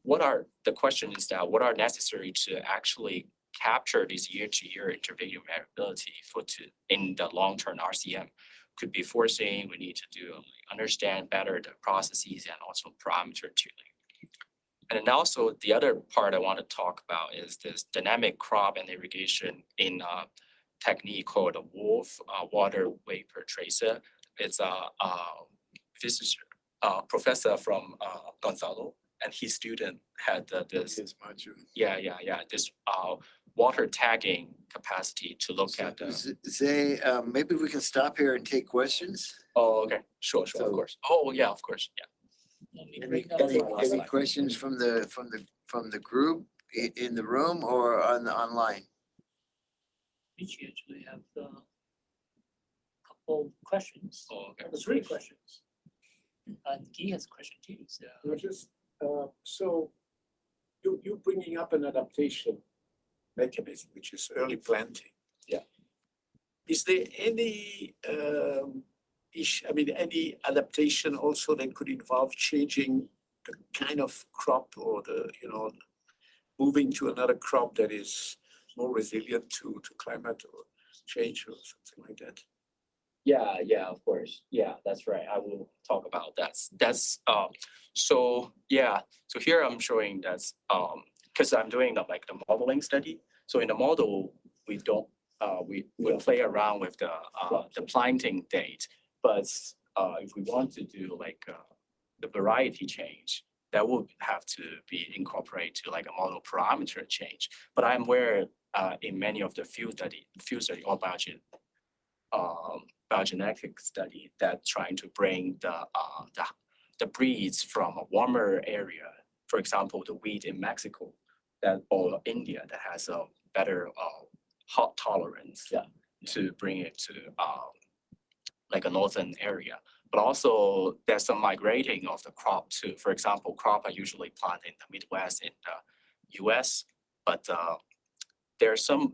[SPEAKER 2] What are, the question is that what are necessary to actually capture this year-to-year intervallic variability for to, in the long-term RCM? Could be forcing, we need to do, understand better the processes and also parameter tuning. And then also the other part I want to talk about is this dynamic crop and irrigation in a technique called a WRF uh, water vapor tracer. It's a uh, physicist, uh, professor from uh, Gonzalo, and his student had uh, this, yeah, yeah, yeah, this uh, water tagging capacity to look at the.
[SPEAKER 5] Z- Zay, um, maybe we can stop here and take questions?
[SPEAKER 2] Oh, okay, sure, sure, of course. Oh, yeah, of course, yeah.
[SPEAKER 1] Let me
[SPEAKER 5] Any, any, any questions from the, from the, from the group i- in the room or on the online?
[SPEAKER 1] Which actually have a couple questions.
[SPEAKER 2] Oh, okay.
[SPEAKER 1] Three questions. And Guy has a question too, so.
[SPEAKER 6] No, just, uh, so you, you bringing up an adaptation mechanism, which is early planting.
[SPEAKER 2] Yeah.
[SPEAKER 6] Is there any, um, I mean, any adaptation also that could involve changing the kind of crop or the, you know, moving to another crop that is more resilient to, to climate or change or something like that?
[SPEAKER 2] Yeah, yeah, of course. Yeah, that's right. I will talk about that. That's um, so yeah, so here I'm showing that's um, because I'm doing the like the modeling study. So in the model, we don't uh, we we
[SPEAKER 6] Yeah.
[SPEAKER 2] play around with the uh, the planting date. But uh, if we want to do like uh, the variety change, that would have to be incorporated to like a model parameter change. But I'm aware uh, in many of the field study, field study or biogen um, biogenetic study that trying to bring the, uh, the, the breeds from a warmer area. For example, the wheat in Mexico that, or India that has a better, uh, hot tolerance.
[SPEAKER 6] Yeah.
[SPEAKER 2] To bring it to um like a northern area. But also there's some migrating of the crop too. For example, crop are usually planted in the Midwest in the US. But uh there are some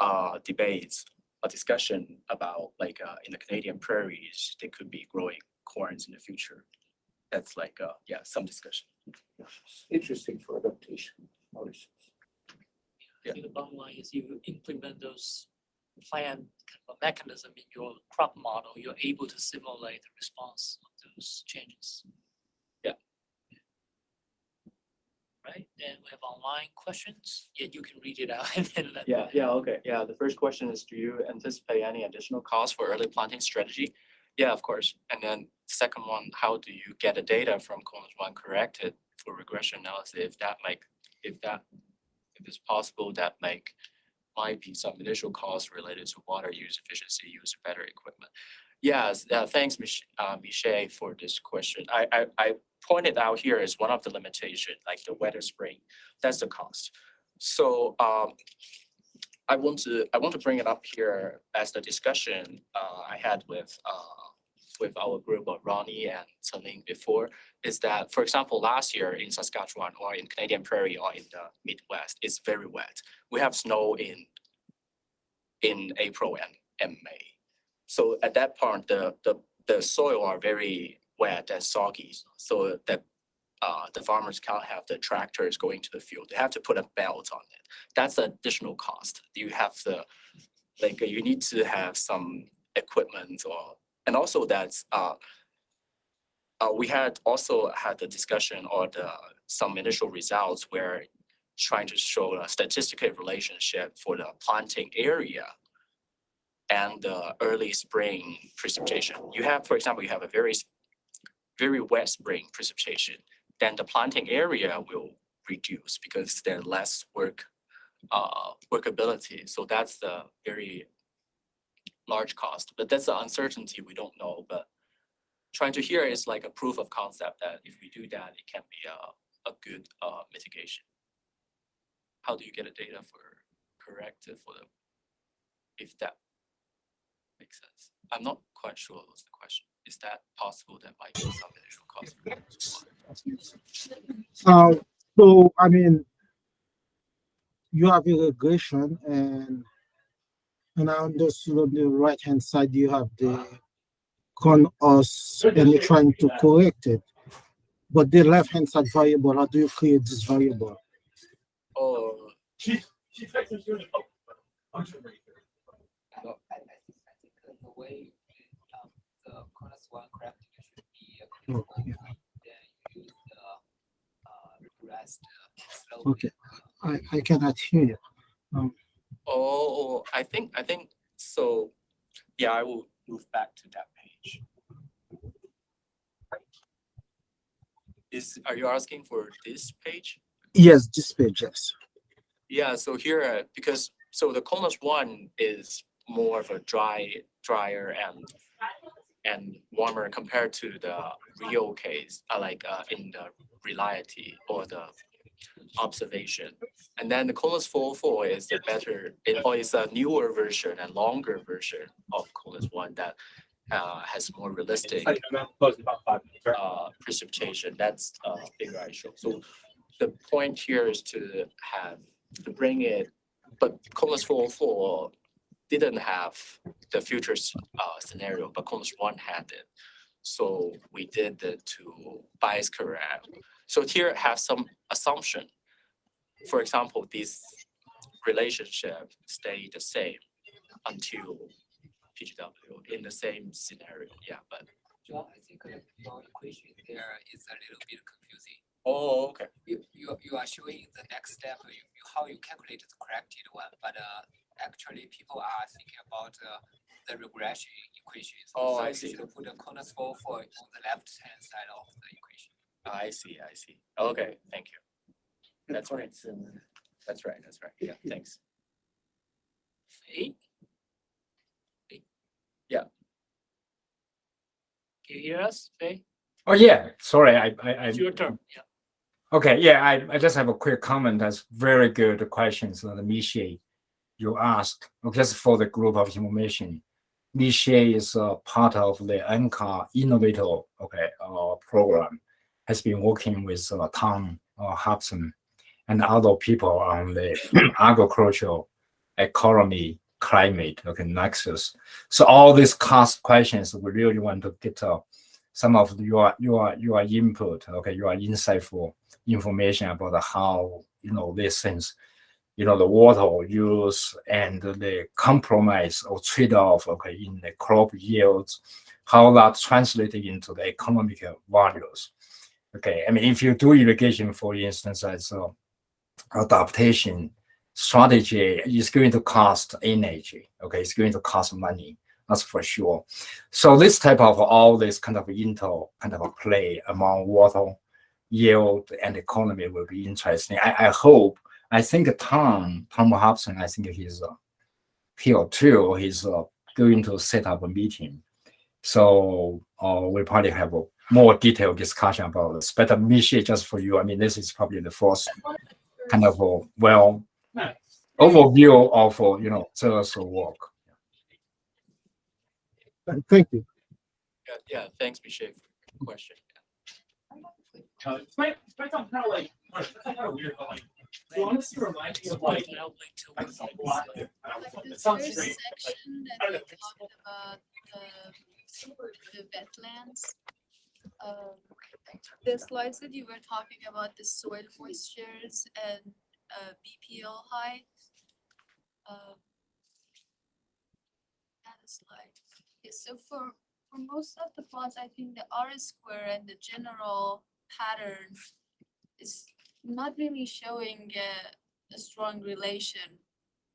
[SPEAKER 2] uh debates, a discussion about like uh in the Canadian prairies, they could be growing corns in the future. That's like uh yeah, some discussion.
[SPEAKER 6] Interesting for adaptation. policies.
[SPEAKER 2] Yeah.
[SPEAKER 1] I think the bottom line is you implement those plan kind of a mechanism in your crop model, you're able to simulate the response of those changes.
[SPEAKER 2] Yeah.
[SPEAKER 1] Right, then we have online questions, yeah, you can read it out and then let.
[SPEAKER 2] Yeah, yeah, okay, yeah, the first question is, do you anticipate any additional costs for early planting strategy? Yeah, of course, and then second one, how do you get the data from CONUS one corrected for regression analysis, if that make, if that, if it's possible, that make might be some initial costs related to water use efficiency, use better equipment. Yes, uh, thanks, Mich- uh, Michelle, for this question. I, I, I pointed out here is one of the limitation, like the weather spring, that's the cost. So, um, I want to, I want to bring it up here as the discussion, uh, I had with, uh, with our group of Ronnie and Celine before, is that, for example, last year in Saskatchewan or in Canadian Prairie or in the Midwest, it's very wet. We have snow in, in April and, and May. So at that point, the, the, the soil are very wet and soggy, so that uh, the farmers can't have the tractors going to the field. They have to put a belt on it. That's the additional cost. You have the, like, you need to have some equipment or, and also that's, uh, uh, we had also had the discussion or the, some initial results where trying to show a statistical relationship for the planting area and the early spring precipitation. You have, for example, you have a very, very wet spring precipitation, then the planting area will reduce because there's less work, uh, workability. So that's the very large cost, but that's the uncertainty we don't know, but trying to hear is like a proof of concept that if we do that, it can be a, a good, uh, mitigation. How do you get a data for corrected for the, if that makes sense? I'm not quite sure what's the question. Is that possible that might be some initial cost?
[SPEAKER 4] Uh, so, I mean, you have regression and, and I understood on the right hand side, you have the con us and you're trying to correct it. But the left hand side variable, how do you create this variable?
[SPEAKER 2] Oh,
[SPEAKER 7] She, she fixes your.
[SPEAKER 1] I, I think, I think that the way, um, the CONUS one correcting should be. a
[SPEAKER 4] Oh, yeah.
[SPEAKER 1] Then use the, uh, regressed uh.
[SPEAKER 4] Okay, I, I cannot hear you. Um,
[SPEAKER 2] oh, I think, I think, so, yeah, I will move back to that page. Is, are you asking for this page?
[SPEAKER 4] yes, this page, yes.
[SPEAKER 2] Yeah, so here, uh, because, so the CONUS one is more of a dry, drier and and warmer compared to the real case, uh, like uh, in the reality or the observation. And then the four four is the better, it or is a newer version and longer version of CONUS one that uh, has more realistic
[SPEAKER 7] Like, I'm not close about five minutes, right?
[SPEAKER 2] uh, precipitation, that's a bigger issue. So the point here is to have, to bring it, but four four didn't have the futures uh, scenario, but CONUS one had it. So we did it to bias correct. So here have some assumption. For example, this relationship stay the same until PGW in the same scenario, yeah, but.
[SPEAKER 1] John, I think your equation there is a little bit confusing.
[SPEAKER 2] Oh, okay.
[SPEAKER 1] You, you, you are showing the next step, you, you, how you calculate the corrected one, but, uh, actually people are thinking about, uh, the regression equations.
[SPEAKER 2] Oh,
[SPEAKER 1] So
[SPEAKER 2] I
[SPEAKER 1] you
[SPEAKER 2] see.
[SPEAKER 1] should put a CONUS for, for on the left hand side of the equation.
[SPEAKER 2] I see, I see. Okay, thank you. That's right. That's right, that's right. Yeah, thanks.
[SPEAKER 1] Eight?
[SPEAKER 2] Yeah.
[SPEAKER 1] Can you hear us, Fei?
[SPEAKER 3] Oh, yeah, sorry, I, I, I
[SPEAKER 1] It's your turn, yeah.
[SPEAKER 3] Okay, yeah, I, I just have a quick comment. That's very good questions that the Michelle. you ask, okay, just for the group of information, Michelle is a part of the NCAR Innovator, okay, uh, program, has been working with uh, Tom uh, Hobson and other people on the agricultural economy, climate, okay, nexus. So all these cost questions, we really want to get uh, some of your your your input, okay, your insightful information about how you know these things, you know, the water use and the compromise or trade-off, okay, in the crop yields, how that translated into the economic values. Okay, I mean, if you do irrigation, for instance, as a adaptation strategy is going to cost energy. Okay, it's going to cost money. That's for sure. So this type of all this kind of inter kind of a play among water yield and economy will be interesting. I, I hope. I think Tom Tom Hobson. I think he's uh, here too. He's uh, going to set up a meeting. So uh, we probably have a more detailed discussion about this. But uh, Michelle, just for you, I mean, this is probably the first kind of a well
[SPEAKER 7] Nice.
[SPEAKER 3] overview of uh, you know Zer's work.
[SPEAKER 4] And Thank you.
[SPEAKER 2] Yeah, yeah, thanks, Michelle, for the question.
[SPEAKER 7] Uh, it's might, it's might sound kind of like, it's kind of weird, but like, you honestly remind me of like,
[SPEAKER 1] I'll wait till
[SPEAKER 7] like
[SPEAKER 1] we
[SPEAKER 7] some
[SPEAKER 1] get
[SPEAKER 7] black.
[SPEAKER 1] this,
[SPEAKER 7] I don't know,
[SPEAKER 8] Like the
[SPEAKER 7] It sounds
[SPEAKER 8] first
[SPEAKER 7] strange.
[SPEAKER 8] section
[SPEAKER 7] I
[SPEAKER 8] that
[SPEAKER 7] don't
[SPEAKER 8] we
[SPEAKER 7] know.
[SPEAKER 8] talked about the, the wetlands. Um, the slides that you were talking about, the soil moistures and, uh, BPL height. Um, And it's like, yeah, so for, for most of the plots, I think the R square and the general pattern is not really showing a, a strong relation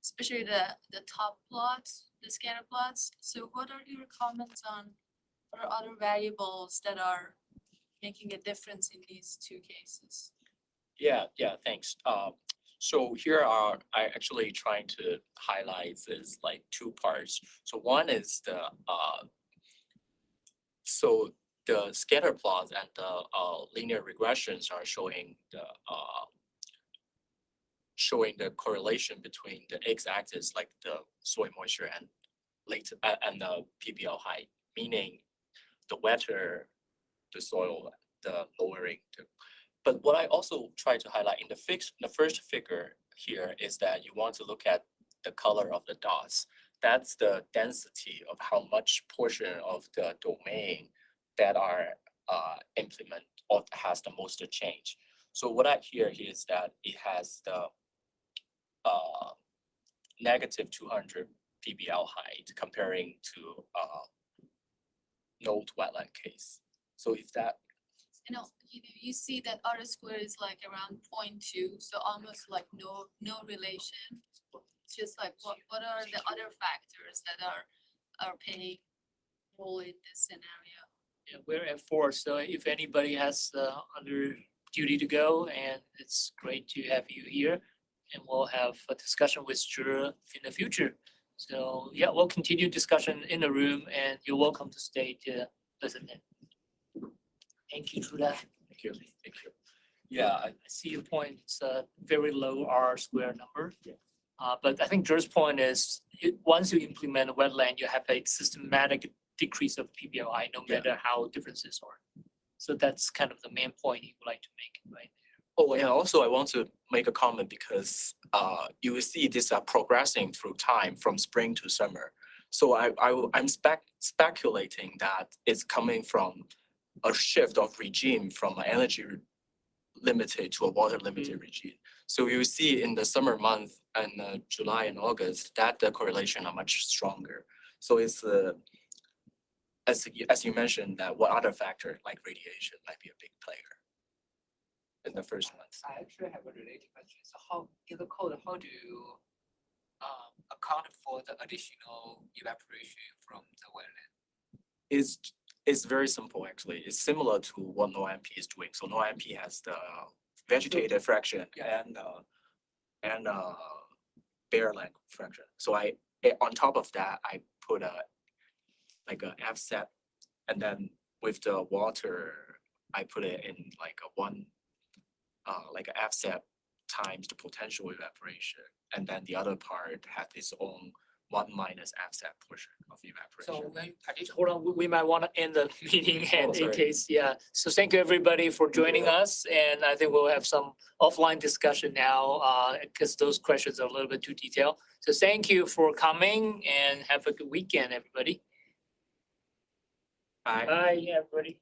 [SPEAKER 8] especially the, the top plots, the scatter plots. So what are your comments on what are other variables that are making a difference in these two cases?
[SPEAKER 2] Yeah, yeah, thanks. Um, so here are, I actually trying to highlight is like two parts. So one is the, uh, so the scatter plots and the, uh, linear regressions are showing the, uh, showing the correlation between the x-axis, like the soil moisture and late, uh, and the PBL height, meaning the wetter the soil, the lowering the but what I also try to highlight in the fix, the first figure here is that you want to look at the color of the dots. That's the density of how much portion of the domain that are uh implement or has the most change. So what I hear here is that it has the uh negative two hundred PBL height comparing to uh node wetland case. So if that
[SPEAKER 8] You know, you, you see that R square is like around 0.2, so almost like no, no relation. It's just like, what, what are the other factors that are, are playing role in this scenario?
[SPEAKER 1] Yeah, we're at four, so if anybody has uh other duty to go, and it's great to have you here. And we'll have a discussion with Zhe in the future. So, yeah, we'll continue discussion in the room and you're welcome to stay to listen in. Thank you, Trula.
[SPEAKER 2] Thank you, thank you. Yeah, I-
[SPEAKER 1] I see your point, it's a very low R square number. Uh, but I think Dre's point is, it, once you implement a wetland, you have a systematic decrease of PBLI, no
[SPEAKER 2] Yeah.
[SPEAKER 1] matter how differences are. So that's kind of the main point he would like to make, right?
[SPEAKER 2] Oh, and also I want to make a comment because uh you will see this are progressing through time from spring to summer. So I, I, I'm spec speculating that it's coming from a shift of regime from an energy limited to a water limited regime. So you see in the summer month and uh, July and August that the correlation are much stronger. So it's uh as you as you mentioned that what other factor like radiation might be a big player in the first month.
[SPEAKER 1] I actually have a related question. So how, in the code, how do you um account for the additional evaporation from the wetland?
[SPEAKER 2] It's, is very simple actually. It's similar to what Noah-MP is doing. So Noah-MP has the vegetated fraction
[SPEAKER 1] Yeah.
[SPEAKER 2] and uh and uh bare land fraction. So I eh, on top of that, I put a like a offset and then with the water, I put it in like a one uh like a offset times the potential evaporation. And then the other part has its own one minus FSAT portion of
[SPEAKER 1] So
[SPEAKER 2] evaporation.
[SPEAKER 1] just hold on, we- we might want to end the meeting and in case, yeah. So thank you, everybody, for joining us. And I think we'll have some offline discussion now, uh, because those questions are a little bit too detailed. So thank you for coming and have a good weekend, everybody.
[SPEAKER 2] Bye.
[SPEAKER 1] Bye, everybody.